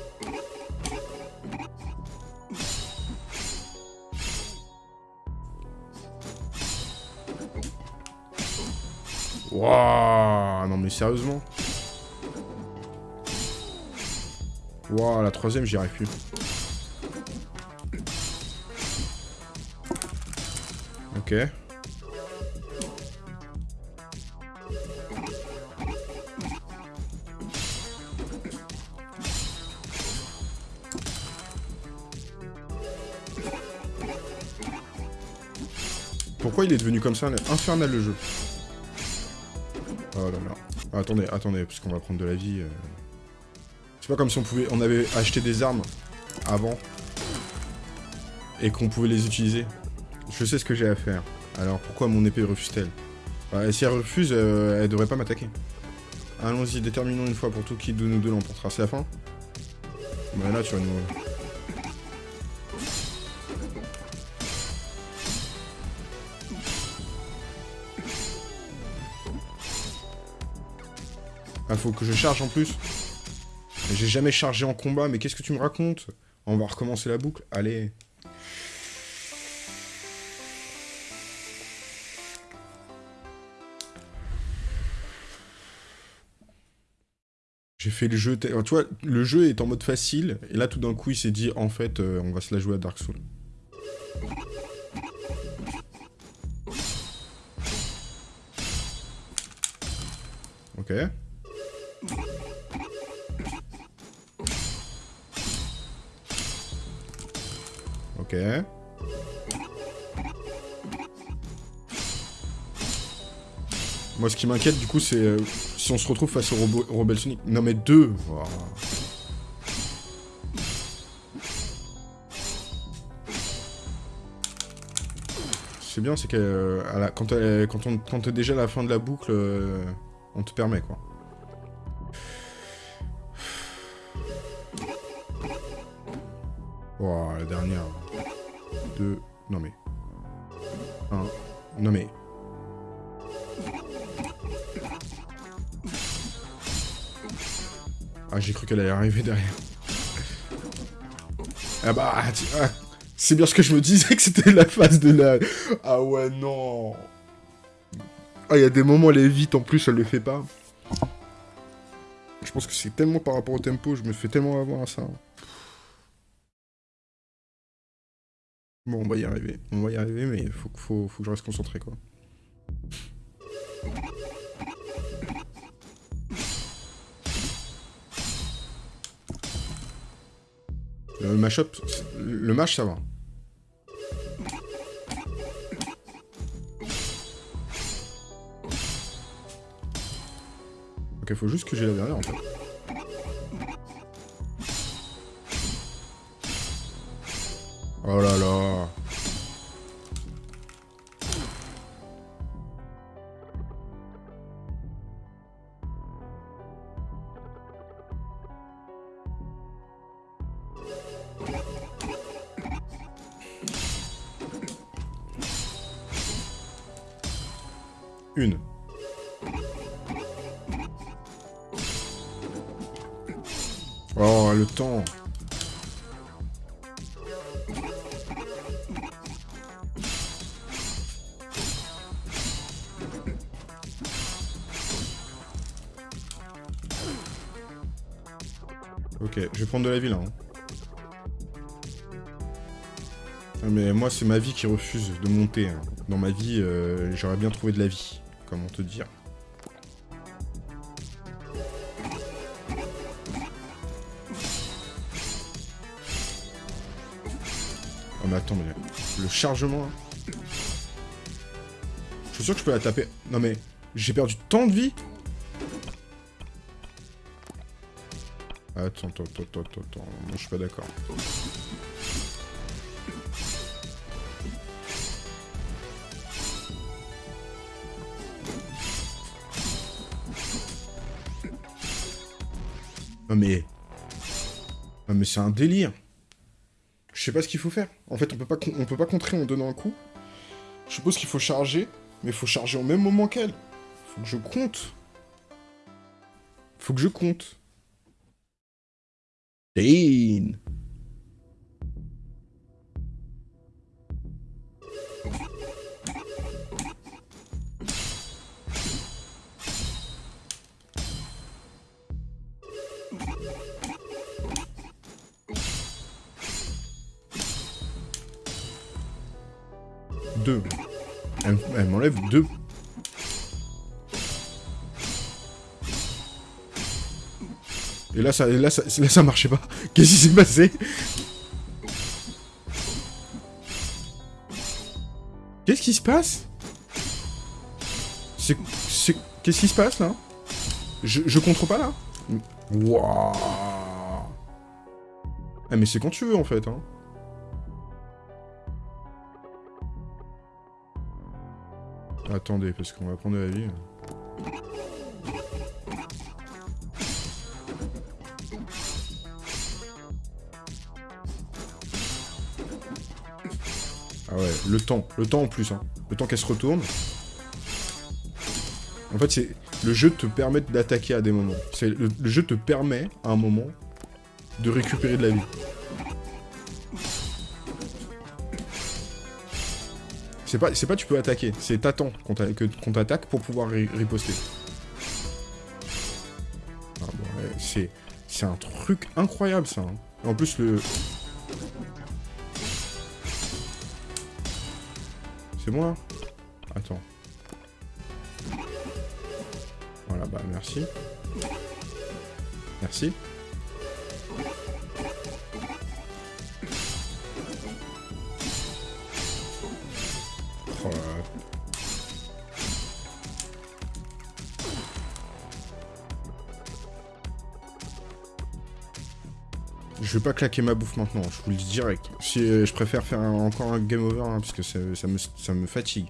Wouah Non mais sérieusement Wouah, la troisième, j'y arrive plus. Ok. Pourquoi il est devenu comme ça Infernal le jeu? Oh attendez, attendez, parce qu'on va prendre de la vie. Euh. C'est pas comme si on pouvait... On avait acheté des armes avant. Et qu'on pouvait les utiliser. Je sais ce que j'ai à faire. Alors pourquoi mon épée refuse-t-elle? Bah, Si elle refuse, euh, elle devrait pas m'attaquer. Allons-y, déterminons une fois pour tout qui de nous deux l'emportera. C'est la fin? Bah là tu vas nous... Ah, faut que je charge en plus. J'ai jamais chargé en combat, mais qu'est-ce que tu me racontes? On va recommencer la boucle. Allez. J'ai fait le jeu... Tu vois, le jeu est en mode facile, et là, tout d'un coup, il s'est dit, en fait, euh, on va se la jouer à Dark Souls. Ok. Moi, ce qui m'inquiète, du coup, c'est euh, si on se retrouve face au Rebel Sonic. Non, mais deux C'est bien, c'est que euh, quand, on, quand t'es déjà à la fin de la boucle, euh, on te permet, quoi. Oh, la dernière. Deux... Non mais... Un... Non mais... Ah, j'ai cru qu'elle allait arriver derrière. Ah bah, ah, c'est bien ce que je me disais (laughs) que c'était la phase de la... Ah ouais, non Ah, il y a des moments, elle est vite, en plus, elle le fait pas. Je pense que c'est tellement par rapport au tempo, je me fais tellement avoir à ça. Bon, on va y arriver. On va y arriver, mais faut, que je reste concentré, quoi. Le mashup, le mash, ça va. Ok, faut juste que j'ai la dernière, en fait. Oh là là prendre de la vie là. Hein. Ah, mais moi, c'est ma vie qui refuse de monter. Hein. Dans ma vie, euh, j'aurais bien trouvé de la vie. Comment te dire Oh mais attends, le chargement... Je suis sûr que je peux la taper. Non mais, j'ai perdu tant de vie Attends, attends, attends, attends. Moi, je suis pas d'accord. Non mais... Non mais c'est un délire. Je sais pas ce qu'il faut faire. En fait, on peut pas, on peut pas contrer en donnant un coup. Je suppose qu'il faut charger, mais il faut charger au même moment qu'elle. Faut que je compte. Faut que je compte. Là, ça, marchait pas. (laughs) Qu'est-ce qui s'est passé? Qu'est-ce qui se passe? C'est... Qu'est-ce qui se passe, là? Je, je contrôle pas, là Wouah Ah, mais c'est quand tu veux, en fait, hein. Attendez, parce qu'on va prendre de la vie. Le temps. Le temps en plus, hein. Le temps qu'elle se retourne. En fait, c'est... Le jeu te permet d'attaquer à des moments. Le, le jeu te permet, à un moment, de récupérer de la vie. C'est pas, pas tu peux attaquer, c'est t'attends qu'on t'attaque pour pouvoir riposter. Ah c'est un truc incroyable ça. Hein. En plus le, Moi Attends. Voilà, bah merci. Merci. Vais pas claquer ma bouffe maintenant, je vous le dis direct. Si, euh, je préfère faire encore un game over, hein, parce que ça, me, ça me fatigue.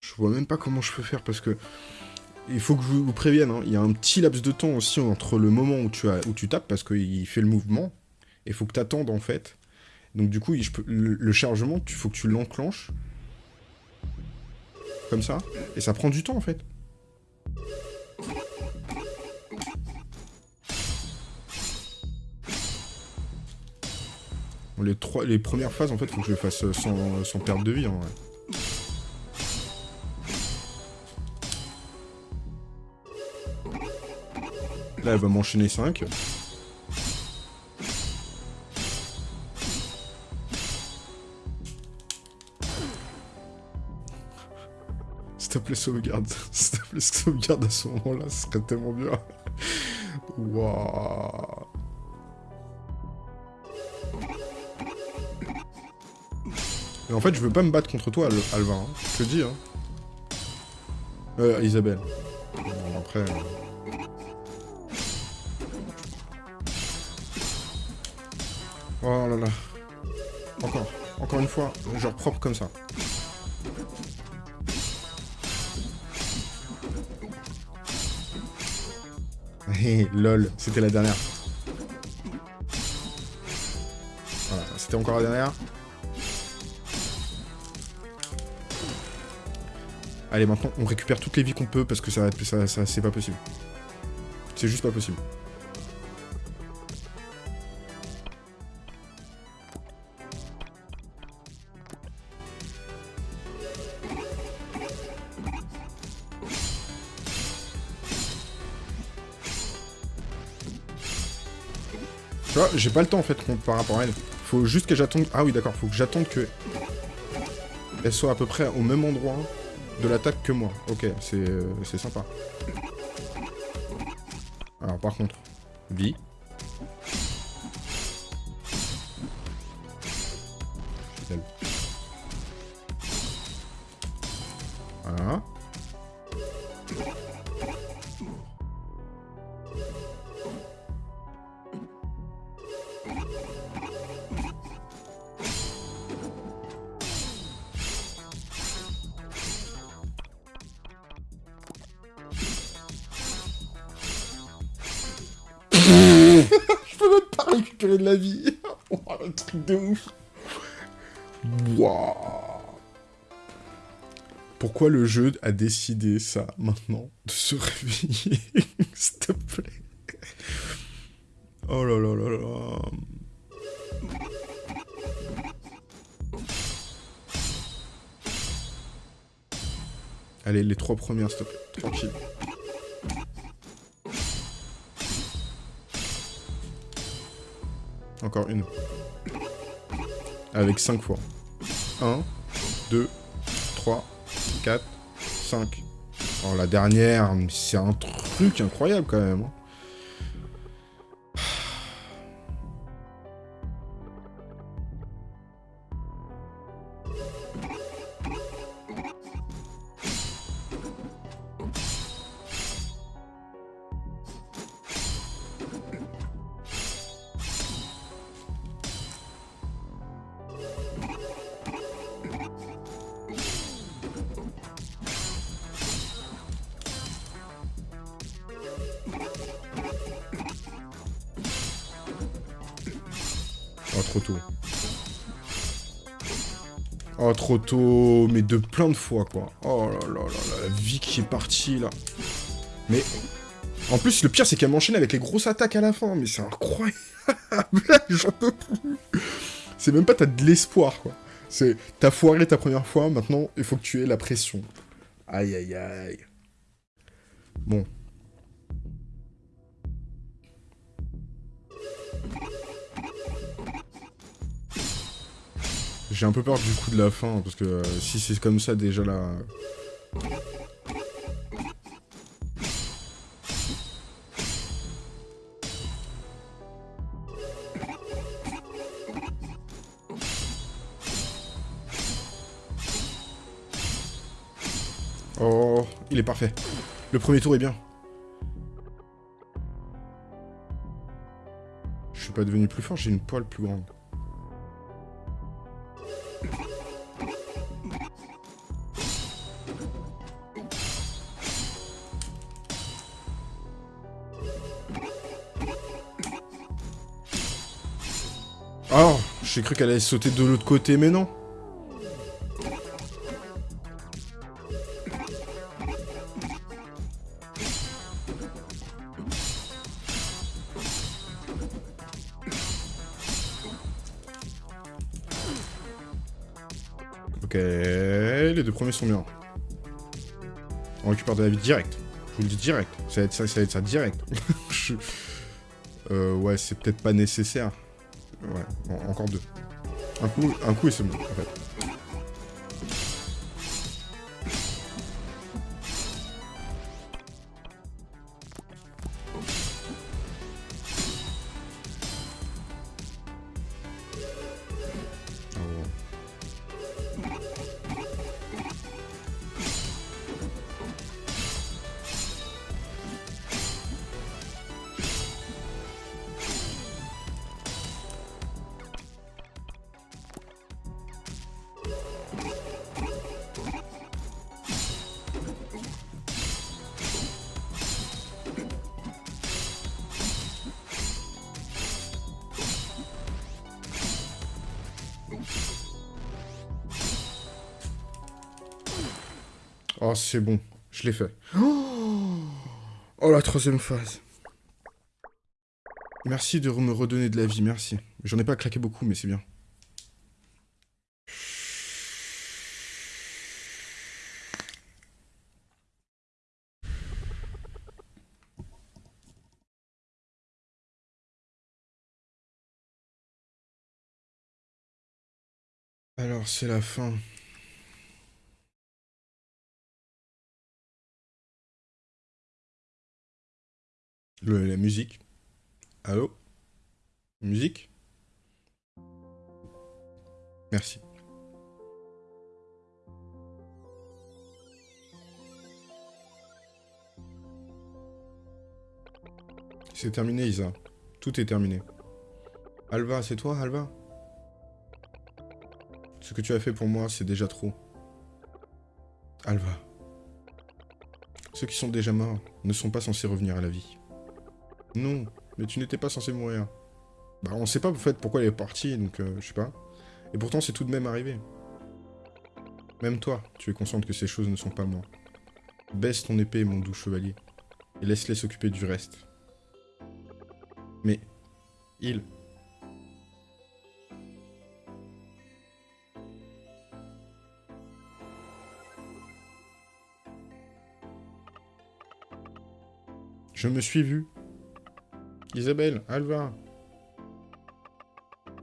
Je vois même pas comment je peux faire, parce que... Il faut que je vous prévienne, hein, il y a un petit laps de temps aussi entre le moment où tu, as, où tu tapes, parce qu'il fait le mouvement, et faut que tu attendes en fait, Donc du coup, le, chargement, il faut que tu l'enclenches. Comme ça. Et ça prend du temps, en fait. les, trois, les premières phases, en fait, faut que je les fasse sans, sans perte de vie, en vrai. Là, elle va m'enchaîner 5. (laughs) plaît, sauvegarde. S'il sauvegarde à ce moment-là, ce serait tellement bien. Waouh. Mais en fait, je veux pas me battre contre toi, Alvin. Hein. Je te dis, hein. Euh, Isabelle. Bon, après... Euh, Oh là là. Encore. Encore une fois. Genre propre comme ça. Lol. C'était la dernière. Voilà. C'était encore la dernière. Allez, maintenant, on récupère toutes les vies qu'on peut parce que ça, ça, ça c'est pas possible. C'est juste pas possible. J'ai pas le temps en fait par rapport à elle. Faut juste que j'attende... Ah oui d'accord, faut que j'attende que... Elle soit à peu près au même endroit de l'attaque que moi. Ok, c'est euh, sympa. Alors par contre, vie. De la vie. (laughs) un truc de ouf. Waouh. Pourquoi le jeu a décidé ça maintenant De se (laughs) réveiller S'il te plaît? Oh là là là là. Allez, les trois premières, s'il te plaît. Tranquille. Encore une. Avec 5 fois. 1, 2, 3, 4, 5. Oh, la dernière, c'est un truc incroyable quand même. Mais de plein de fois, quoi. Oh là là là la vie qui est partie, là. Mais... En plus, le pire, c'est qu'elle m'enchaîne avec les grosses attaques à la fin, mais c'est incroyable (laughs) J'en peux plus C'est même pas t'as de l'espoir, quoi. C'est... T'as foiré ta première fois, maintenant, il faut que tu aies la pression. Aïe, aïe, aïe. Bon, J'ai un peu peur du coup de la fin, parce que euh, si c'est comme ça déjà là... Oh, il est parfait. Le premier tour est bien. Je suis pas devenu plus fort, j'ai une poêle plus grande. Cru qu'elle allait sauter de l'autre côté, mais non. Ok, les deux premiers sont bien. On récupère de la vie direct. Je vous le dis direct. Ça va être ça, direct. (laughs) euh, ouais, c'est peut-être pas nécessaire. Ouais, encore deux. Un coup, un coup et c'est bon, en fait. Oh, c'est bon. Je l'ai fait. Oh, la troisième phase. Merci de me redonner de la vie, merci. J'en ai pas claqué beaucoup, mais c'est bien. Alors, c'est la fin. La musique. Allô? Musique? Merci. C'est terminé, Isa. Tout est terminé. Alva, c'est toi, Alva? Ce que tu as fait pour moi, c'est déjà trop. Alva. Ceux qui sont déjà morts ne sont pas censés revenir à la vie. Non, mais tu n'étais pas censé mourir. Bah, on sait pas, en fait, pourquoi elle est partie, donc euh, je sais pas. Et pourtant, c'est tout de même arrivé. Même toi, tu es consciente que ces choses ne sont pas moi. Baisse ton épée, mon doux chevalier, et laisse-les s'occuper du reste. Mais, il... Je me suis vu Isabelle, Alva.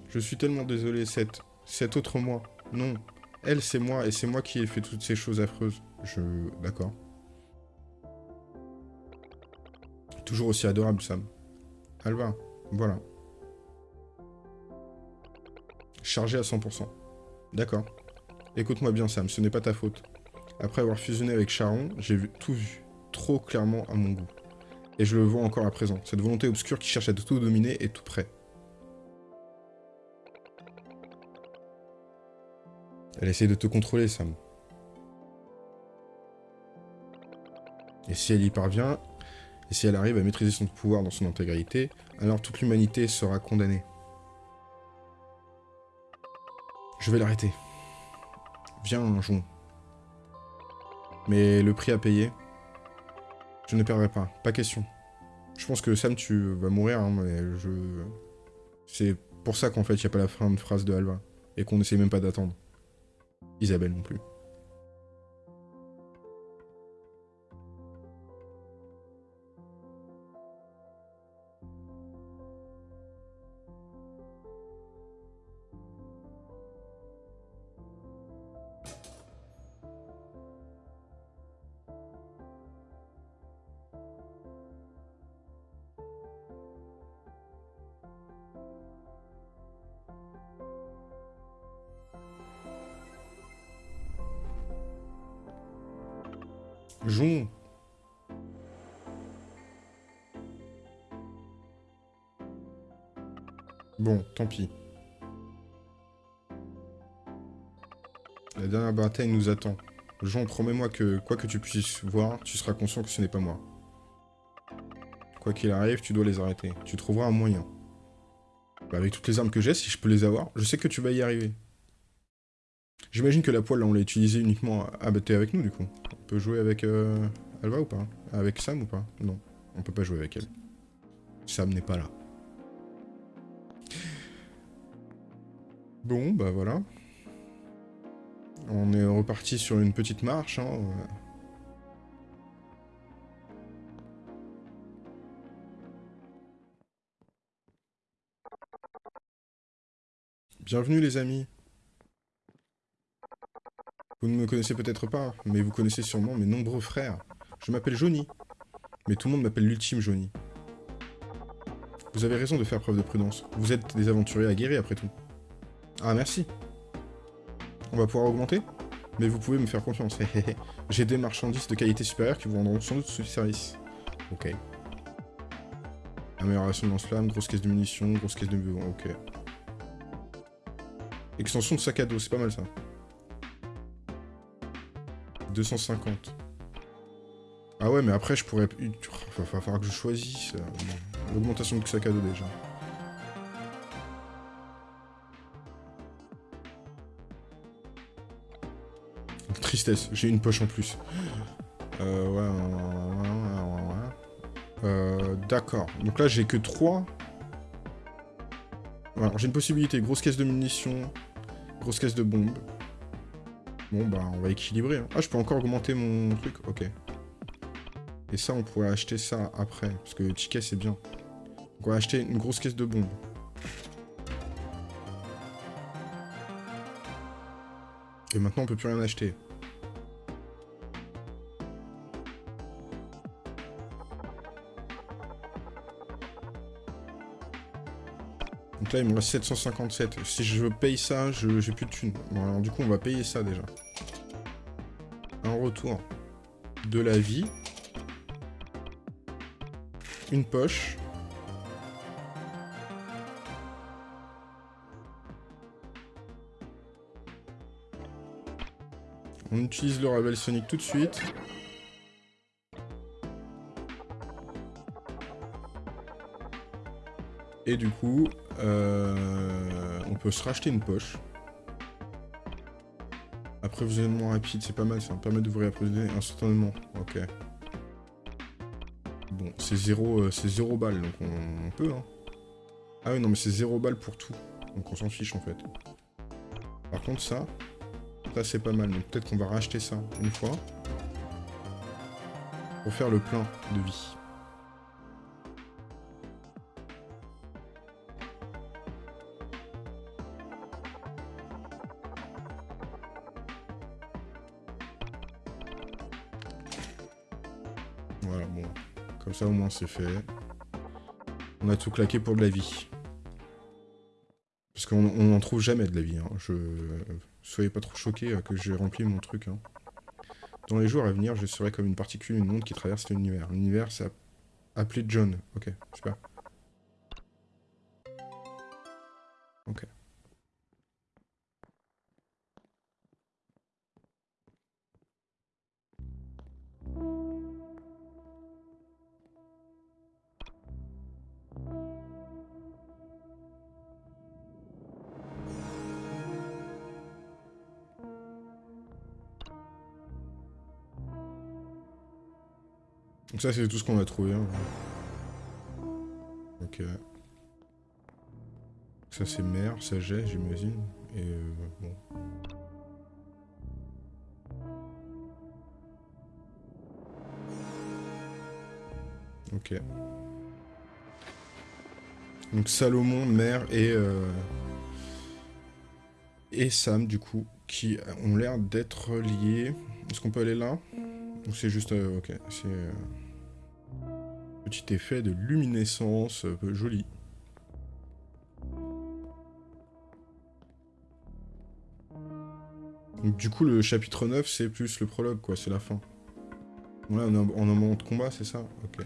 Je suis tellement désolé, cette... Cette autre moi. Non. Elle, c'est moi, et c'est moi qui ai fait toutes ces choses affreuses. Je... D'accord. Toujours aussi adorable, Sam. Alva, voilà. Chargé à 100%. D'accord. Écoute-moi bien, Sam, ce n'est pas ta faute. Après avoir fusionné avec Charon, j'ai tout vu, trop clairement à mon goût. Et je le vois encore à présent. Cette volonté obscure qui cherche à tout dominer est tout près. Elle essaie de te contrôler, Sam. Et si elle y parvient, et si elle arrive à maîtriser son pouvoir dans son intégrité, alors toute l'humanité sera condamnée. Je vais l'arrêter. Viens, jouons. Mais le prix à payer, je ne perdrai pas, pas question. Je pense que Sam, tu vas mourir, hein, mais je... C'est pour ça qu'en fait, il n'y a pas la fin de phrase de Alva. Et qu'on n'essaie même pas d'attendre. Isabelle non plus. Jon. Bon, tant pis. La dernière bataille nous attend. Jon, promets-moi que, quoi que tu puisses voir, tu seras conscient que ce n'est pas moi. Quoi qu'il arrive, tu dois les arrêter. Tu trouveras un moyen. Bah, avec toutes les armes que j'ai, si je peux les avoir, je sais que tu vas y arriver. J'imagine que la poêle, on l'a utilisée uniquement... Ah bah t'es avec nous, du coup. Peut jouer avec euh, Alva ou pas? Avec Sam ou pas? Non, on peut pas jouer avec elle. Sam n'est pas là. Bon, bah voilà. On est reparti sur une petite marche. Hein. Bienvenue les amis. Vous ne me connaissez peut-être pas, mais vous connaissez sûrement mes nombreux frères. Je m'appelle Johnny, mais tout le monde m'appelle l'ultime Johnny. Vous avez raison de faire preuve de prudence. Vous êtes des aventuriers aguerris après tout. Ah merci. On va pouvoir augmenter? Mais vous pouvez me faire confiance. (laughs) J'ai des marchandises de qualité supérieure qui vous rendront sans doute ce service. Ok. Amélioration de lance-flamme, grosse caisse de munitions, grosse caisse de... Ok. Extension de sac à dos, c'est pas mal ça. 250. Ah ouais, mais après, je pourrais... Il va falloir que je choisisse. Euh, l'augmentation de sac à dos, déjà. Tristesse, j'ai une poche en plus. Euh, ouais, ouais, ouais, Euh, D'accord. Donc là, j'ai que 3. Alors, j'ai une possibilité. Grosse caisse de munitions, Grosse caisse de bombes. Bon, bah, on va équilibrer. Hein. Ah, je peux encore augmenter mon truc? Ok. Et ça, on pourrait acheter ça après. Parce que le ticket, c'est bien. On va acheter une grosse caisse de bombes. Et maintenant, on peut plus rien acheter. Il me reste 757. Si je paye ça, j'ai plus de thunes. Alors du coup, on va payer ça déjà. Un retour de la vie. Une poche. On utilise le Ravel Sonic tout de suite. Et du coup, euh, on peut se racheter une poche. Approvisionnement rapide, c'est pas mal, ça me permet d'ouvrir l'approvisionnement instantanément. Ok. Bon, c'est zéro, euh, balle, donc on, peut, hein. Ah oui, non, mais c'est zéro balle pour tout. Donc on s'en fiche, en fait. Par contre, ça, ça c'est pas mal. Donc peut-être qu'on va racheter ça une fois. Pour faire le plein de vie. Au moins c'est fait. On a tout claqué pour de la vie. Parce qu'on n'en trouve jamais de la vie. Hein. Je... Soyez pas trop choqués euh, que j'ai rempli mon truc. Hein. Dans les jours à venir, je serai comme une particule, une onde qui traverse l'univers. L'univers, c'est appelé John. Ok, super. Ça, c'est tout ce qu'on a trouvé. Hein. Ok. Ça, c'est mer, j'ai, j'imagine. Et euh, bon. Ok. Donc Salomon, Mère et... Euh, et Sam, du coup, qui ont l'air d'être liés. Est-ce qu'on peut aller là? Ou c'est juste... Euh, ok, c'est... Petit effet de luminescence, peu joli. du coup, le chapitre 9, c'est plus le prologue, quoi, c'est la fin. Ouais, on a, un moment de combat, c'est ça? Ok.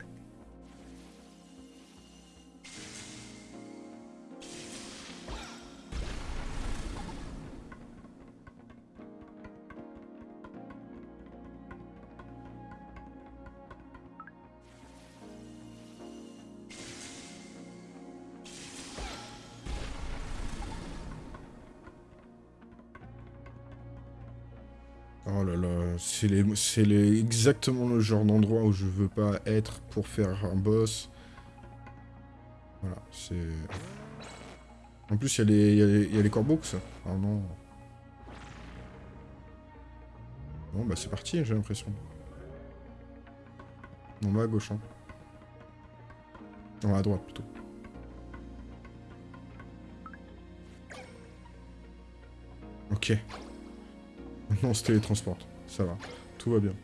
C'est exactement le genre d'endroit où je veux pas être pour faire un boss. Voilà, c'est... En plus, il y, y, a les corbeaux, ça. Ah non. Bon, bah c'est parti, j'ai l'impression. On va à gauche, hein. Non, à droite, plutôt. Ok. Maintenant, on se télétransporte. Ça va. Tout va bien.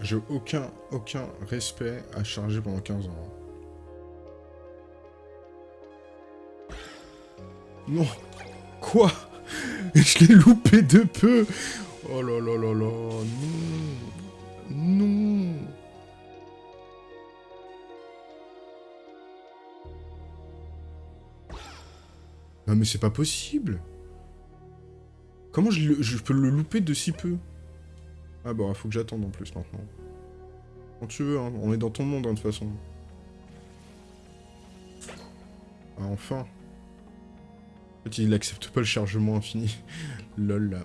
J'ai aucun, aucun respect à charger pendant 15 ans. Non Quoi Je l'ai loupé de peu Oh là là là là Non Non Non mais c'est pas possible Comment je, peux le louper de si peu? Ah bah, faut que j'attende en plus maintenant. Quand tu veux, hein. on est dans ton monde hein, de toute façon. Ah, enfin il accepte pas le chargement infini. (laughs) Lol.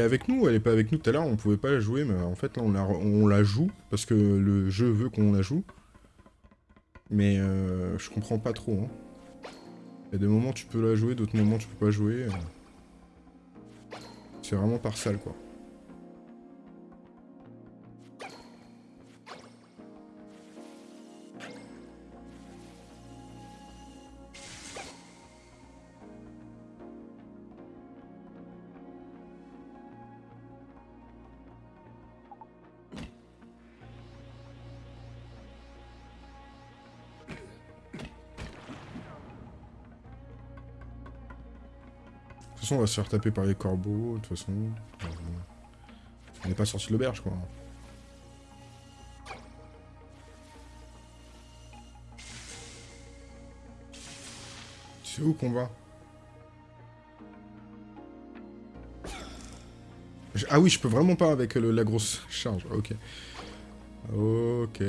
Est avec nous, elle est pas avec nous tout à l'heure, on pouvait pas la jouer, mais en fait là on la, joue, parce que le jeu veut qu'on la joue. Mais euh, je comprends pas trop. Hein. Il y a des moments tu peux la jouer, d'autres moments tu peux pas jouer. C'est vraiment par salle quoi. On va se faire taper par les corbeaux, de toute façon. On n'est pas sorti de l'auberge, quoi. C'est où qu'on va Ah oui, je peux vraiment pas avec la grosse charge. Ok. Ok.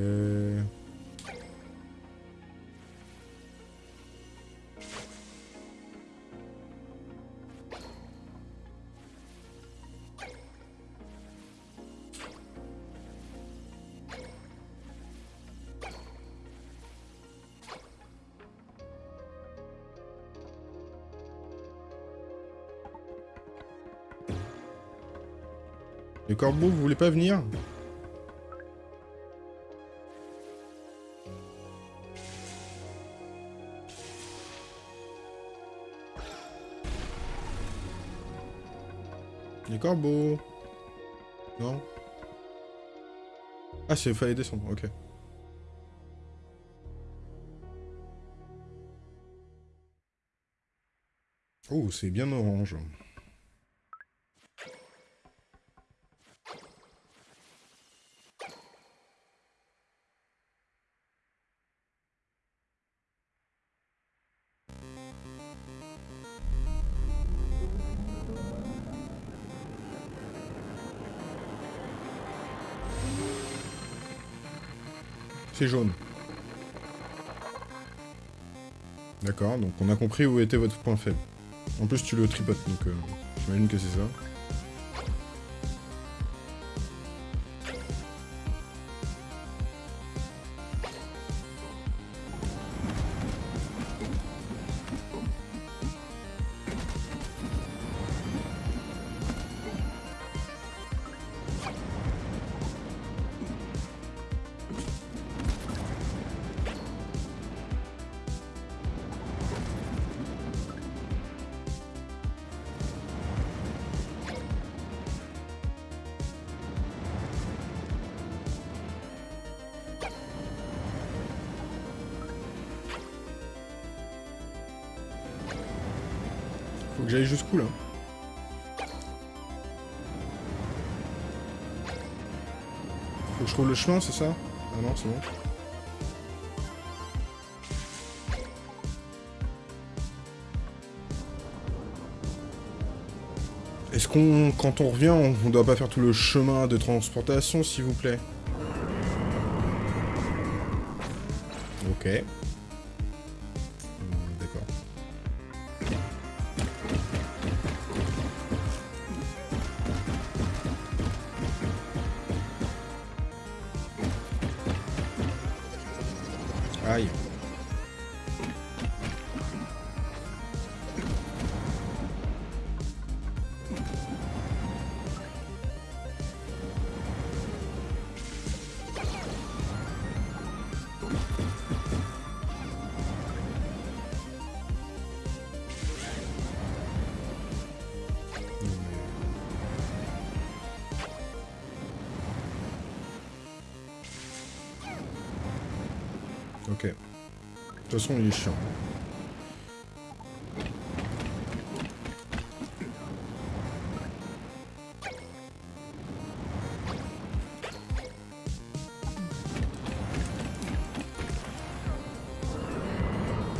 Les corbeaux, vous voulez pas venir? Les corbeaux Non Ah, c'est fallait descendre, ok. Oh, c'est bien orange. Jaune. D'accord, donc on a compris où était votre point faible. En plus, tu le tripotes, donc euh, j'imagine que c'est ça. Chemin, c'est ça? Ah non, c'est bon. Est-ce qu'on, quand on revient, on, on doit pas faire tout le chemin de transportation, s'il vous plaît? Ok.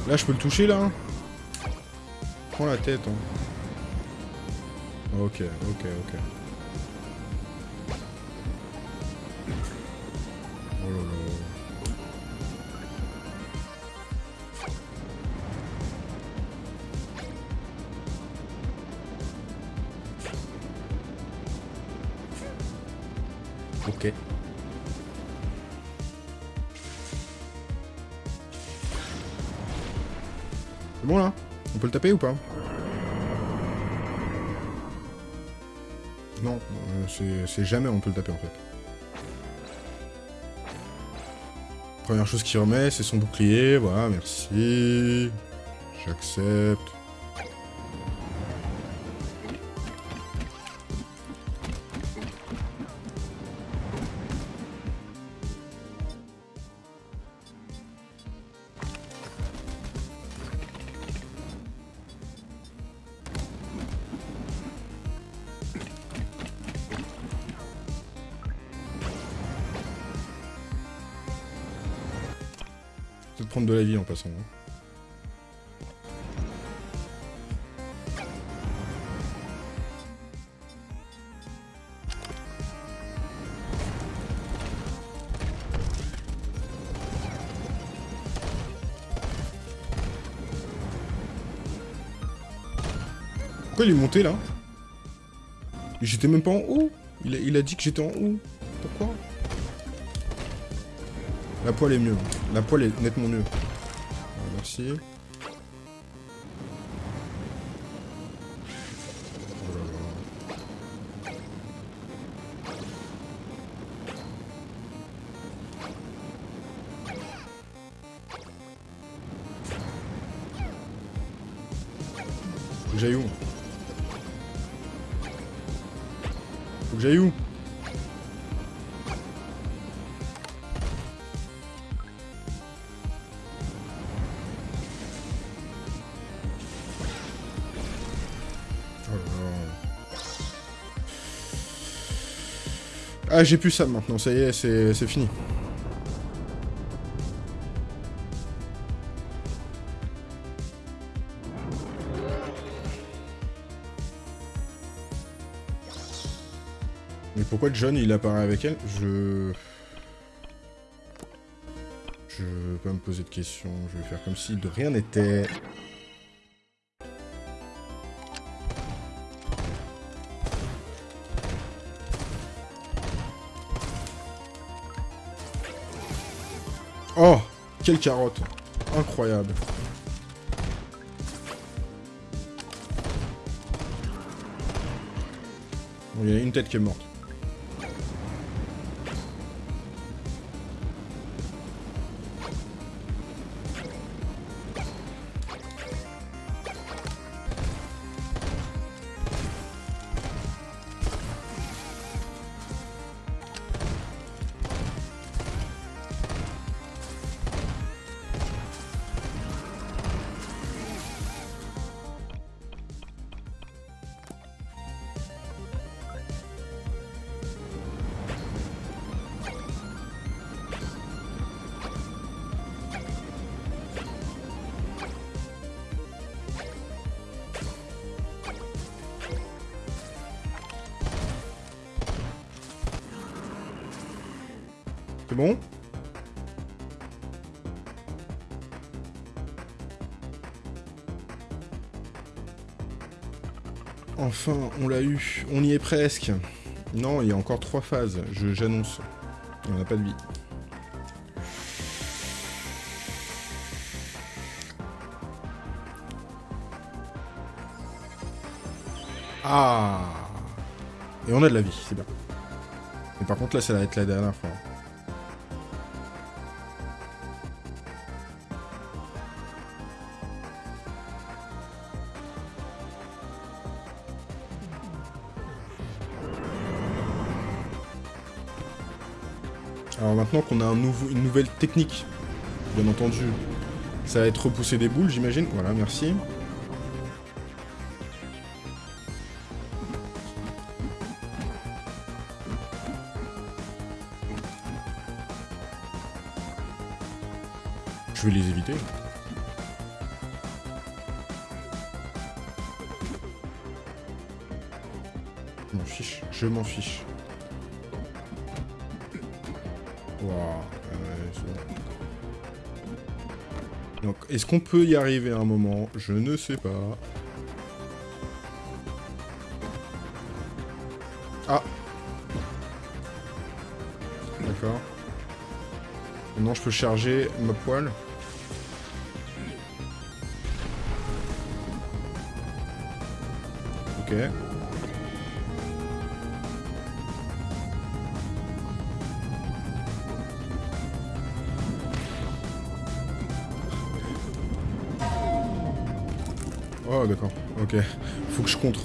Là, je peux le toucher, là hein Prends la tête, hein. Ok, ok, ok. C'est jamais on peut le taper en fait. Première chose qu'il remet, c'est son bouclier. Voilà, merci. J'accepte. Pourquoi il est monté là? J'étais même pas en haut. Il a, il a dit que j'étais en haut. Pourquoi? La poêle est mieux. La poêle est nettement mieux. Voilà, merci. Ah, j'ai plus ça maintenant, ça y est, c'est fini. Mais pourquoi John il apparaît avec elle? Je... Je vais pas me poser de questions, je vais faire comme si de rien n'était. Quelle carotte Incroyable. Il y a une tête qui est morte. On l'a eu. On y est presque. Non, il y a encore trois phases. J'annonce. On n'a pas de vie. Ah Et on a de la vie, c'est bien. Mais par contre, là, ça va être la dernière fois. Qu'on a une nouvelle technique, bien entendu, ça va être repousser des boules, j'imagine. Voilà, merci. Je vais les éviter. Je m'en fiche, je m'en fiche. Est-ce qu'on peut y arriver à un moment? Je ne sais pas. Ah D'accord. Maintenant, je peux charger ma poêle. Ok. Ok. Faut que je contre.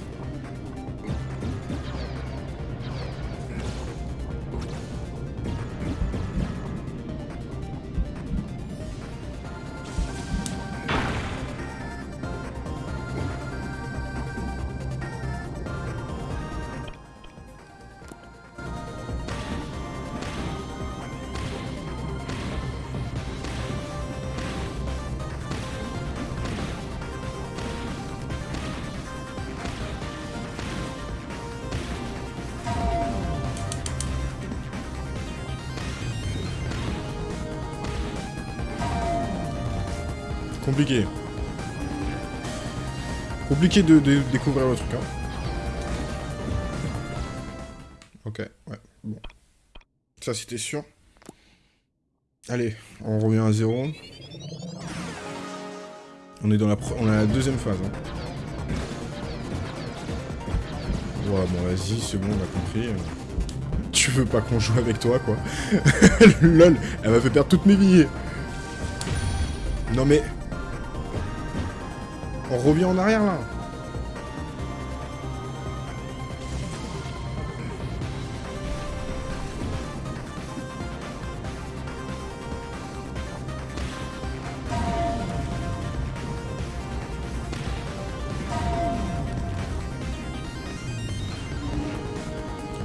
Compliqué. Compliqué de, découvrir le truc, hein. Ok, ouais, bon. Ça, c'était sûr. Allez, on revient à zéro. On est dans la, on a la deuxième phase. Hein. Bon, vas-y, c'est bon, on a compris. Tu veux pas qu'on joue avec toi, quoi. (laughs) LOL, elle m'a fait perdre toutes mes billets. Non mais... On revient en arrière, là.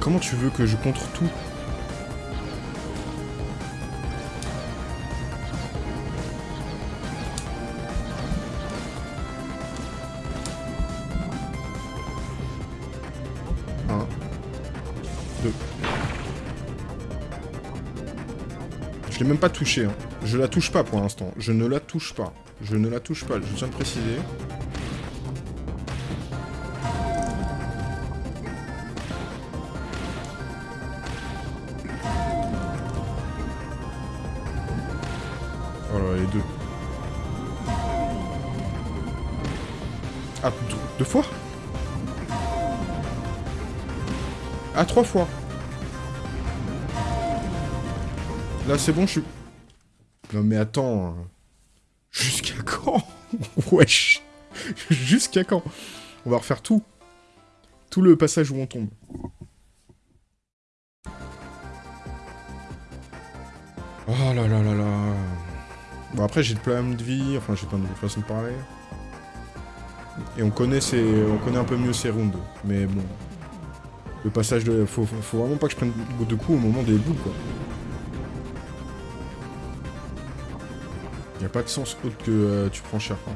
Comment tu veux que je contre tout? Je l'ai même pas touché. Hein. Je la touche pas pour l'instant. Je ne la touche pas. Je ne la touche pas. Je tiens de préciser. Oh là, les deux. Ah, deux fois? Ah, trois fois C'est bon, je suis... Non, mais attends... Hein. Jusqu'à quand (laughs) Wesh Jusqu'à quand On va refaire tout. Tout le passage où on tombe. Oh là là là là... Bon, après, j'ai plein de vie, enfin, j'ai plein de façon de parler. Et on connaît, on connaît un peu mieux ces rounds. Mais bon... Le passage de... Faut, faut vraiment pas que je prenne de coups au moment des boules, quoi. Y a pas de sens autre que euh, tu prends cher. Quoi.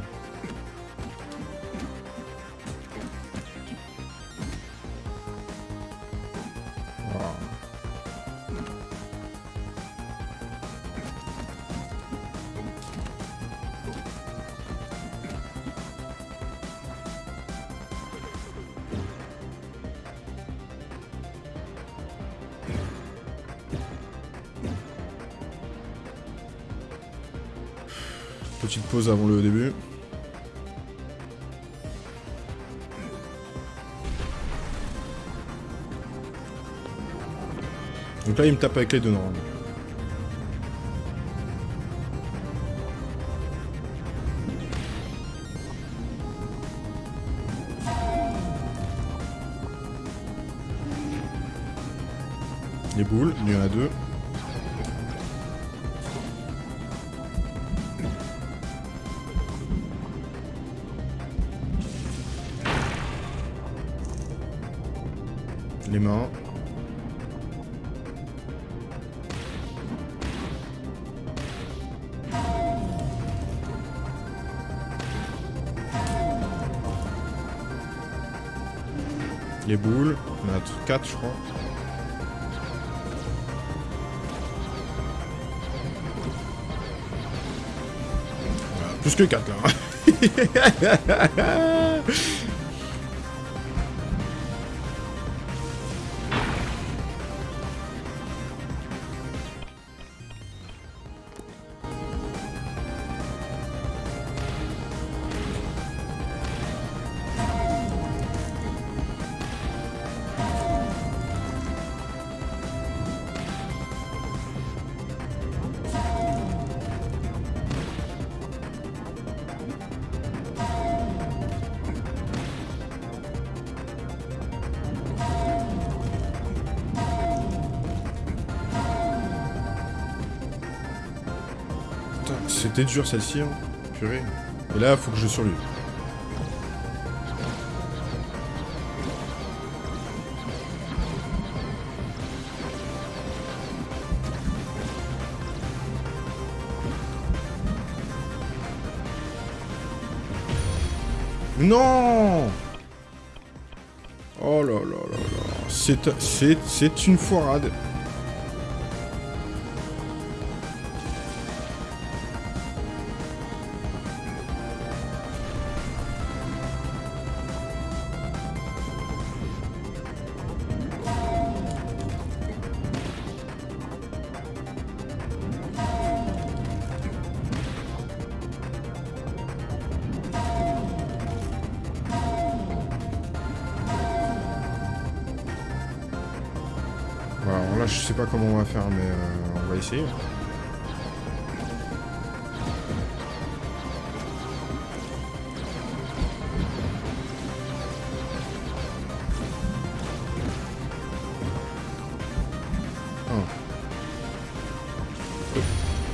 Pause avant le début. Donc là, il me tape avec les deux normalement. Les boules, il y en a deux. 4 je crois. Voilà, plus que 4 là. (laughs) C'était dur celle-ci, hein. Purée. Et là, faut que je survive. Non Oh là là là là. C'est une foirade.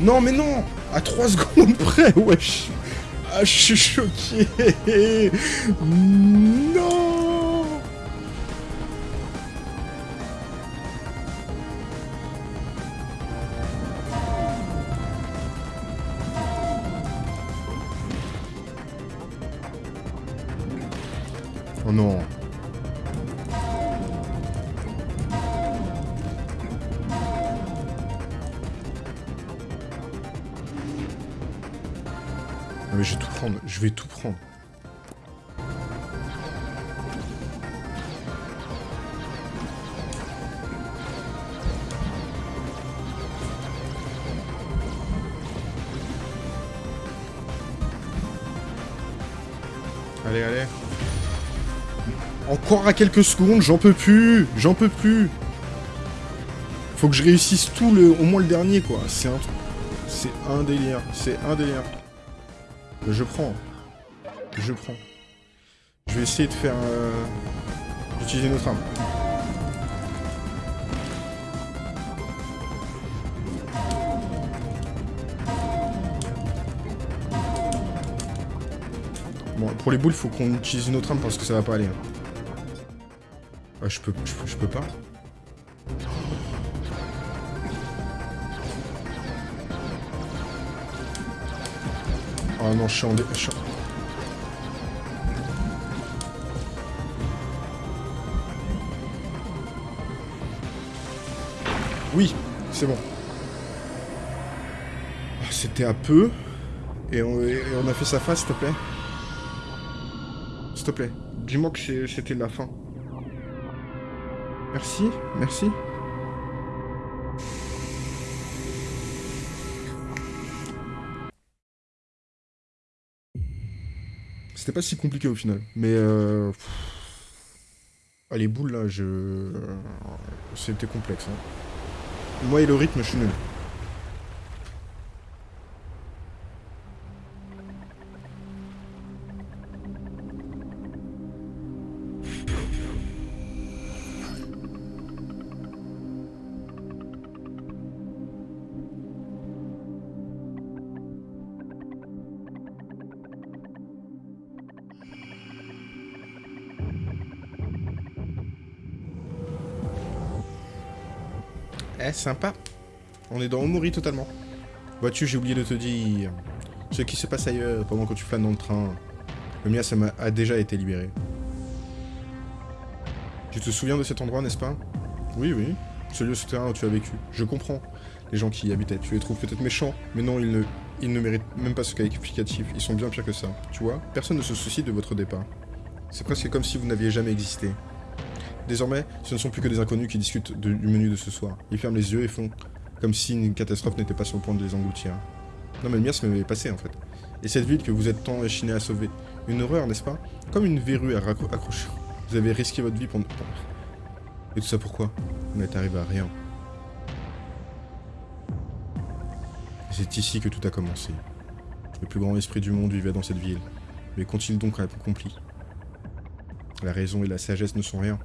Non, mais non. À 3 secondes près, wesh. Ah, je suis choqué vais tout prendre. Allez, allez. Encore à quelques secondes, j'en peux plus, j'en peux plus. Faut que je réussisse tout le, au moins le dernier quoi. C'est un, c'est un délire, c'est un délire. Je prends, je prends. Je vais essayer de faire, euh, d'utiliser notre arme. Bon, pour les boules, faut qu'on utilise une autre arme parce que ça va pas aller. hein. Ah, je peux, je, peux- je peux pas. Oh non, je suis en... dé- je suis Oui, c'est bon. Ah, C'était à peu. Et on, a fait sa face, s'il te plaît. S'il te plaît. Dis-moi que c'était la fin. Merci, merci. C'était pas si compliqué au final. Mais... Euh... Ah, les boules, là, je... C'était complexe. Hein. Moi et le rythme, je suis nul. Sympa. On est dans Omori totalement. Vois-tu, j'ai oublié de te dire ce qui se passe ailleurs pendant que tu flânes dans le train. Le mien, ça a déjà été libéré. Tu te souviens de cet endroit, n'est-ce pas? Oui, oui. Ce lieu souterrain où tu as vécu. Je comprends. Les gens qui y habitaient, tu les trouves peut-être méchants, mais non, ils ne, ils ne méritent même pas ce qualificatif. Ils sont bien pires que ça. Tu vois? Personne ne se soucie de votre départ. C'est presque comme si vous n'aviez jamais existé. Désormais, ce ne sont plus que des inconnus qui discutent du menu de ce soir. Ils ferment les yeux et font comme si une catastrophe n'était pas sur le point de les engloutir. Non mais le mien, ça m'avait passé en fait. Et cette ville que vous êtes tant échiné à sauver. Une horreur, n'est-ce pas? Comme une verrue à accrocher. Vous avez risqué votre vie pour... Et tout ça pourquoi? Vous n'êtes arrivé à rien. C'est ici que tout a commencé. Le plus grand esprit du monde vivait dans cette ville. Mais qu'ont-ils donc accompli La raison et la sagesse ne sont rien.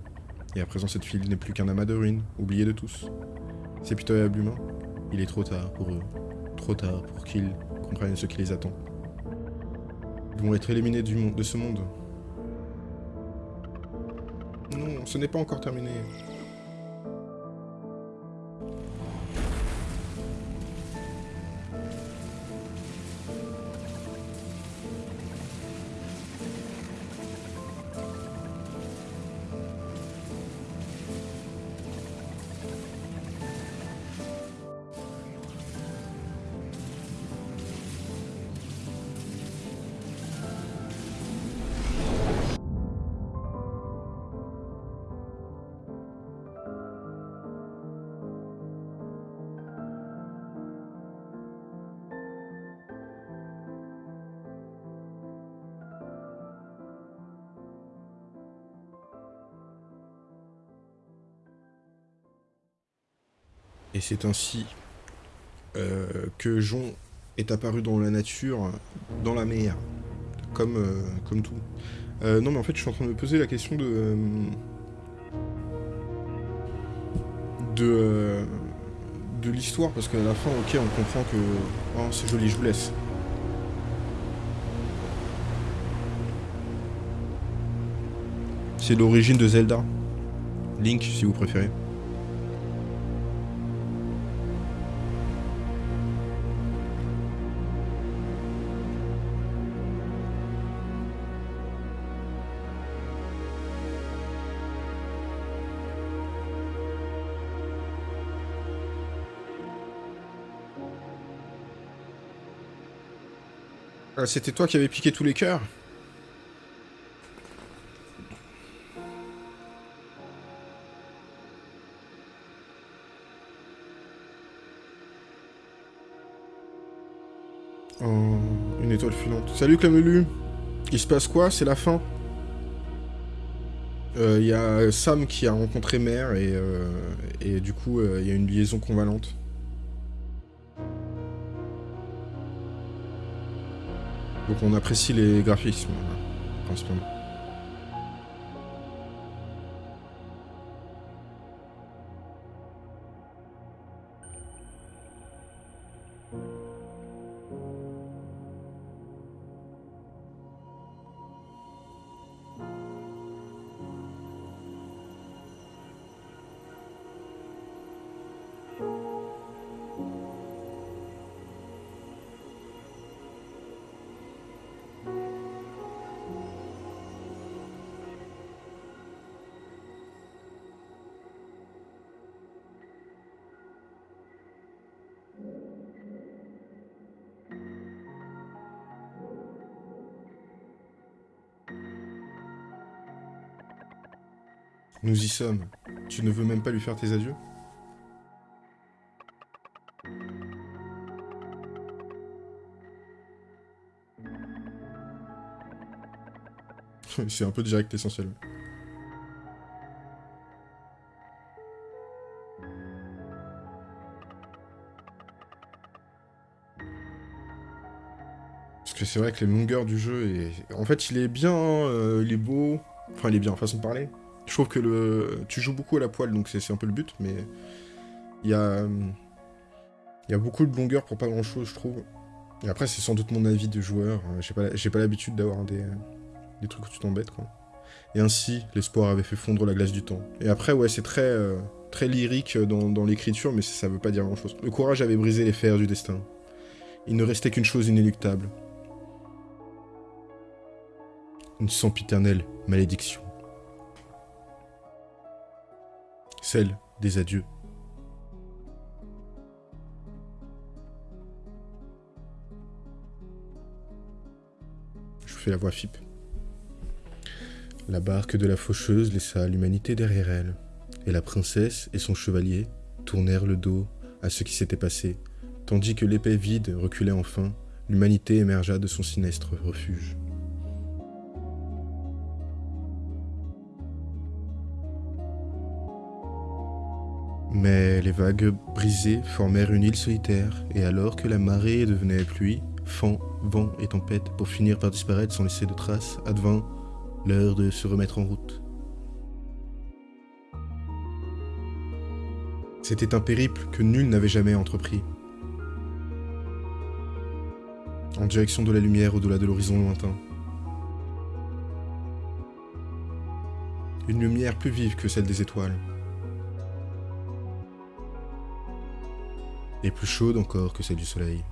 Et à présent, cette file n'est plus qu'un amas de ruines, oublié de tous. C'est pitoyable humain. Il est trop tard pour eux. Trop tard pour qu'ils comprennent ce qui les attend. Ils vont être éliminés de ce monde. Non, ce n'est pas encore terminé. C'est ainsi euh, que Jon est apparu dans la nature, dans la mer, comme, euh, comme tout. Euh, non mais en fait je suis en train de me poser la question de... de... de l'histoire, parce qu'à la fin, ok, on comprend que... Oh, c'est joli, je vous laisse. C'est l'origine de Zelda. Link, si vous préférez. Ah, c'était toi qui avais piqué tous les cœurs Oh, une étoile filante. Salut Clamelu Il se passe quoi? C'est la fin? Il euh, y a Sam qui a rencontré Mère et, euh, du coup il euh, y a une liaison convalente. Donc on apprécie les graphismes, principalement. Nous y sommes. Tu ne veux même pas lui faire tes adieux? (laughs) C'est un peu direct essentiel. Parce que c'est vrai que les longueurs du jeu, en fait il est bien, euh, il est beau, enfin il est bien, façon de parler. Trouve que le... tu joues beaucoup à la poêle, donc c'est un peu le but, mais il y a... Y a beaucoup de longueur pour pas grand chose, je trouve. Et après, c'est sans doute mon avis de joueur. Euh, j'ai pas, pas l'habitude d'avoir des, des trucs où tu t'embêtes, quoi. Et ainsi, l'espoir avait fait fondre la glace du temps. Et après, ouais, c'est très, euh, très lyrique dans, l'écriture, mais ça, veut pas dire grand-chose. Le courage avait brisé les fers du destin. Il ne restait qu'une chose inéluctable. Une sempiternelle malédiction. Celle des adieux. Je fais la voix FIP. La barque de la faucheuse laissa l'humanité derrière elle, et la princesse et son chevalier tournèrent le dos à ce qui s'était passé, tandis que l'épée vide reculait enfin, l'humanité émergea de son sinistre refuge. Mais les vagues brisées formèrent une île solitaire, et alors que la marée devenait pluie, vent, vent et tempête pour finir par disparaître sans laisser de traces, advint L'heure de se remettre en route. C'était un périple que nul n'avait jamais entrepris. En direction de la lumière au-delà de l'horizon lointain. Une lumière plus vive que celle des étoiles. Et plus chaude encore que celle du soleil.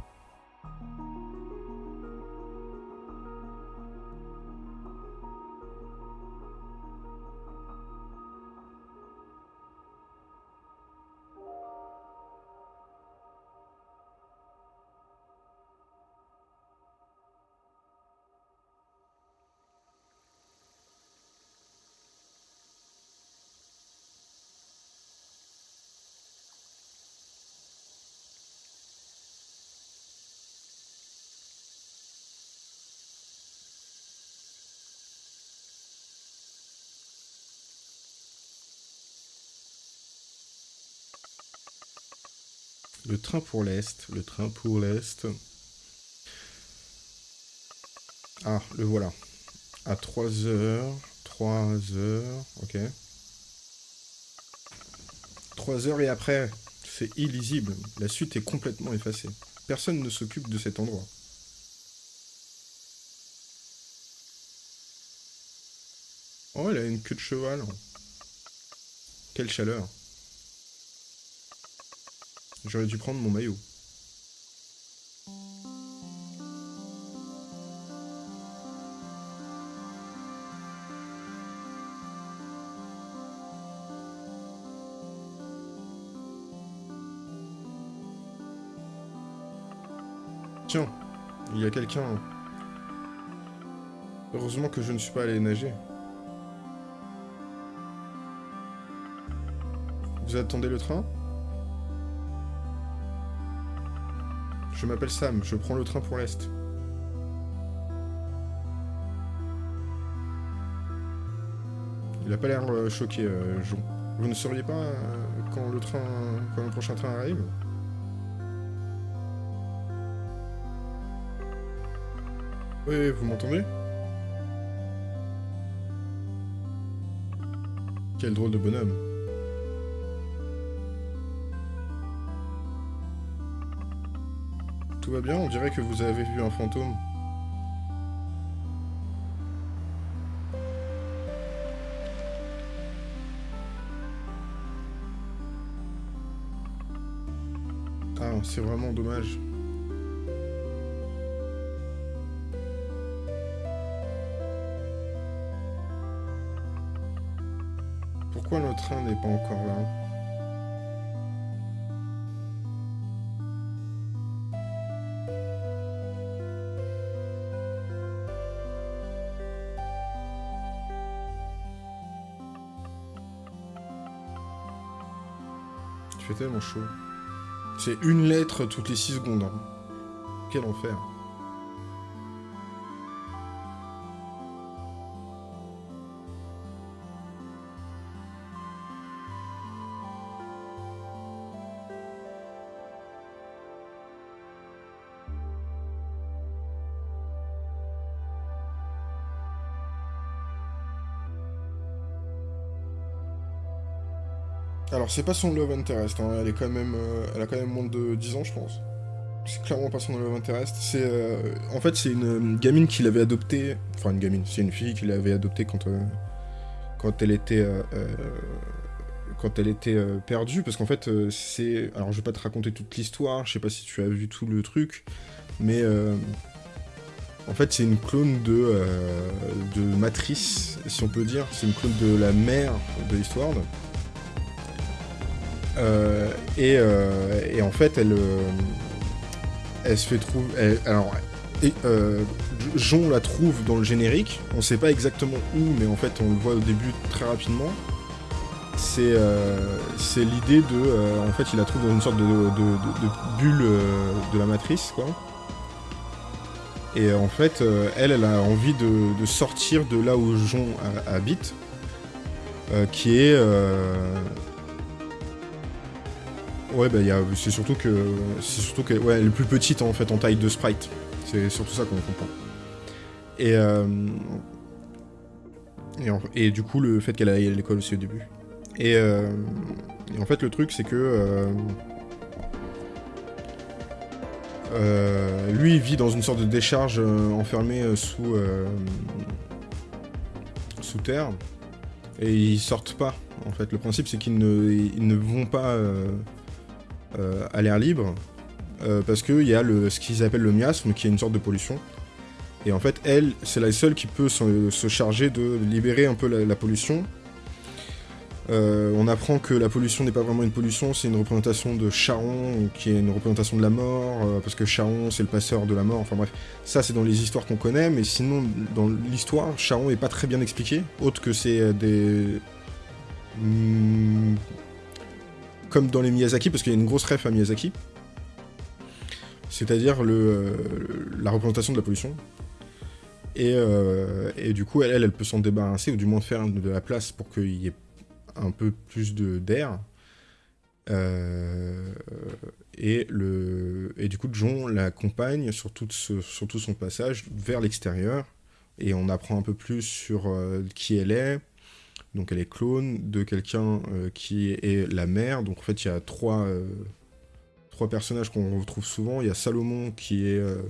Train pour l'Est, le train pour l'Est. Ah, le voilà. À 3 heures, 3 heures, ok. 3 heures et après, c'est illisible. La suite est complètement effacée. Personne ne s'occupe de cet endroit. Oh, elle a une queue de cheval. Quelle chaleur. J'aurais dû prendre mon maillot. Tiens, il y a quelqu'un. Heureusement que je ne suis pas allé nager. Vous attendez le train? Je m'appelle Sam, je prends le train pour l'Est. Il a pas l'air euh, choqué, euh. Vous ne sauriez pas euh, quand le train, quand le prochain train arrive? Oui, vous m'entendez? Quel drôle de bonhomme. Bien On dirait que vous avez vu un fantôme. Ah, c'est vraiment dommage. Pourquoi le train n'est pas encore là? Tellement chaud. C'est une lettre toutes les 6 secondes. Hein. Quel enfer. Alors, c'est pas son love interest, hein. elle, est quand même, euh, elle a quand même moins de 10 ans, je pense. C'est clairement pas son love interest. C'est, euh, en fait, c'est une gamine qu'il avait adoptée. Enfin, une gamine, c'est une fille qu'il avait adoptée quand, euh, quand elle était. quand elle était perdue, parce qu'en fait, c'est. Alors, je vais pas te raconter toute l'histoire, je sais pas si tu as vu tout le truc, mais en fait, c'est une clone de, de Matrice, si on peut dire. C'est une clone de la mère de l'histoire. Euh, euh, et, en fait, elle, euh, se fait trouver. Alors, Jon la trouve dans le générique. On sait pas exactement où, mais en fait, on le voit au début très rapidement. C'est l'idée de. en fait, il la trouve dans une sorte de, bulle de la matrice, quoi. Et en fait, elle, elle a envie de, sortir de là où Jon habite, qui est Ouais, bah, c'est surtout que. C'est surtout que. Ouais, elle est plus petite en fait en taille de sprite. C'est surtout ça qu'on comprend. Et. Euh, et, du coup, le fait qu'elle aille à l'école aussi au début. Et, euh, et, en fait, le truc, c'est que. Euh, lui, il vit dans une sorte de décharge enfermée sous. sous terre. Et ils sortent pas. En fait, le principe, c'est qu'ils ne, ils ne vont pas euh, à l'air libre, euh, parce qu'il y a le, ce qu'ils appellent le miasme, qui est une sorte de pollution. Et en fait, elle, c'est la seule qui peut se, charger de libérer un peu la, pollution. Euh, on apprend que la pollution n'est pas vraiment une pollution, c'est une représentation de Charon, qui est une représentation de la mort, parce que Charon, c'est le passeur de la mort. Enfin bref, ça, c'est dans les histoires qu'on connaît, mais sinon, dans l'histoire, Charon n'est pas très bien expliqué, autre que c'est des... Hmm, comme dans les Miyazaki, parce qu'il y a une grosse ref à Miyazaki. C'est-à-dire le, la représentation de la pollution. Et, euh, du coup, elle, elle, peut s'en débarrasser, ou du moins faire de la place pour qu'il y ait un peu plus d'air. Euh, et, du coup, John l'accompagne sur, sur tout son passage vers l'extérieur. Et on apprend un peu plus sur euh, qui elle est, donc elle est clone de quelqu'un euh, qui est la mère. Donc en fait, il y a trois, euh, personnages qu'on retrouve souvent. Il y a Salomon qui est euh,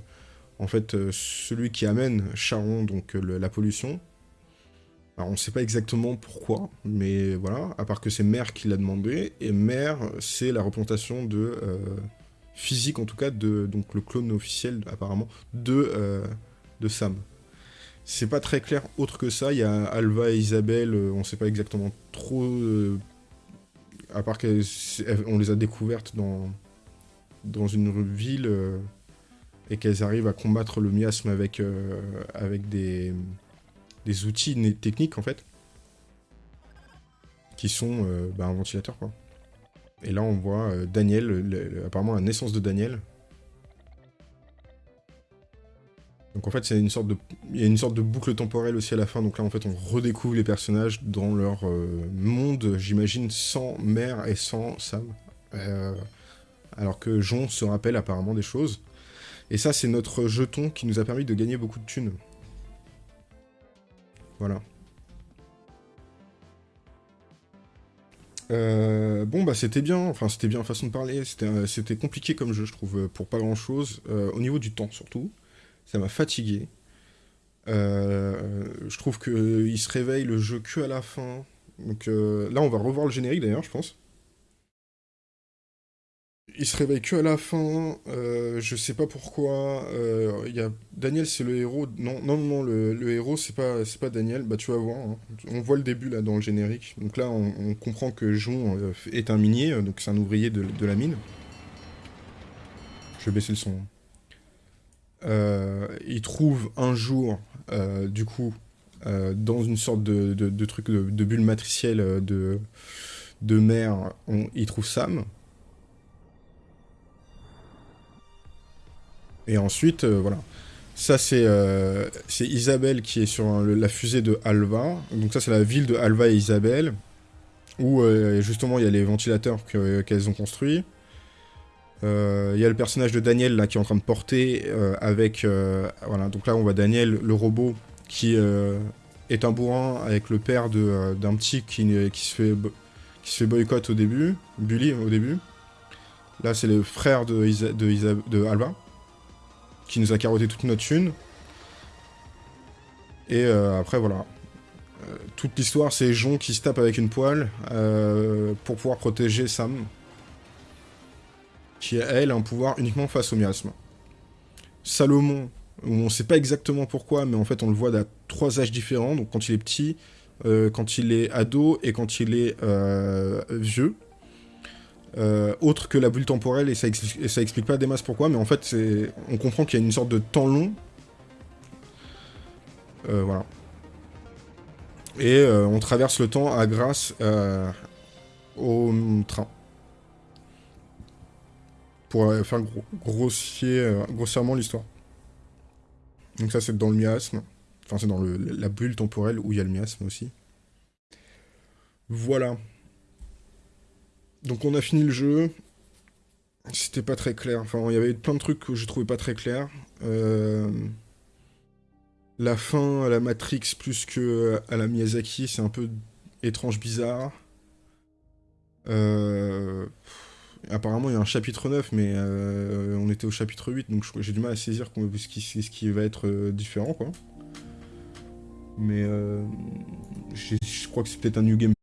en fait celui qui amène Charon, donc la pollution. Alors on ne sait pas exactement pourquoi, mais voilà, à part que c'est Mère qui l'a demandé, et Mère, c'est la représentation de physique en tout cas, de donc le clone officiel apparemment, de Sam. C'est pas très clair autre que ça. Il y a Alva et Isabelle, euh, on sait pas exactement trop. Euh, à part qu'on les a découvertes dans, dans une ville euh, et qu'elles arrivent à combattre le miasme avec, avec des, des outils techniques en fait. Qui sont bah, un ventilateur quoi. Et là on voit Daniel, apparemment la naissance de Daniel, Donc en fait, c'est une sorte de, il y a une sorte de boucle temporelle aussi à la fin. Donc là, en fait, on redécouvre les personnages dans leur euh, monde, j'imagine, sans Mère et sans Sam. Euh, alors que Jon se rappelle apparemment des choses. Et ça, c'est notre jeton qui nous a permis de gagner beaucoup de thunes. Voilà. Euh, bon, bah c'était bien, enfin c'était bien façon de parler, c'était compliqué comme jeu, je trouve, pour pas grand chose, au niveau du temps surtout ça m'a fatigué. Euh, je trouve qu'il se réveille le jeu que à la fin. Donc euh, là, on va revoir le générique d'ailleurs, je pense. Il se réveille que à la fin. Euh, je sais pas pourquoi. Il y a Daniel, c'est le héros. Non, non, non, le, héros, c'est pas, pas Daniel. Bah, tu vas voir. Hein. On voit le début là dans le générique. Donc là, on, comprend que Jon est un minier, donc c'est un ouvrier de, la mine. Je vais baisser le son. Euh, il trouve un jour, euh, du coup, euh, dans une sorte de, truc de, bulle matricielle de, de mer, il trouve Sam. Et ensuite, voilà. Ça, c'est Isabelle qui est sur la fusée de Alva. Donc ça, c'est la ville de Alva et Isabelle, où justement, il y a les ventilateurs qu'elles ont construits. Euh, il y a le personnage de Daniel qui est en train de porter euh, avec euh, voilà donc là on voit Daniel le robot qui est un bourrin avec le père d'un petit qui, se fait boycott au début, bully au début. Là, c'est le frère de, de, de Alba, qui nous a carotté toute notre thune. Et euh, après, voilà. Euh, toute l'histoire, c'est Jon qui se tape avec une poêle euh, pour pouvoir protéger Sam, qui, elle, a un pouvoir uniquement face au miasme. Salomon, on sait pas exactement pourquoi, mais en fait, on le voit à trois âges différents. Donc, quand il est petit, quand il est ado et quand il est vieux. autre que la bulle temporelle, et ça, explique, pas des masses pourquoi, mais en fait, on comprend qu'il y a une sorte de temps long euh, voilà. Et euh, on traverse le temps à grâce euh, au train. Pour faire grossier, grossièrement l'histoire. Donc ça c'est dans le miasme. Enfin c'est dans la bulle temporelle où il y a le miasme aussi. Voilà. Donc on a fini le jeu. C'était pas très clair. Enfin, il y avait plein de trucs que je trouvais pas très clairs. Euh la fin à la Matrix plus que à la Miyazaki, c'est un peu étrange, bizarre. Euh, apparemment, il y a un chapitre 9, mais euh, on était au chapitre 8, donc j'ai du mal à saisir ce qui, va être euh, différent, quoi. Mais je crois que c'est peut-être un New Game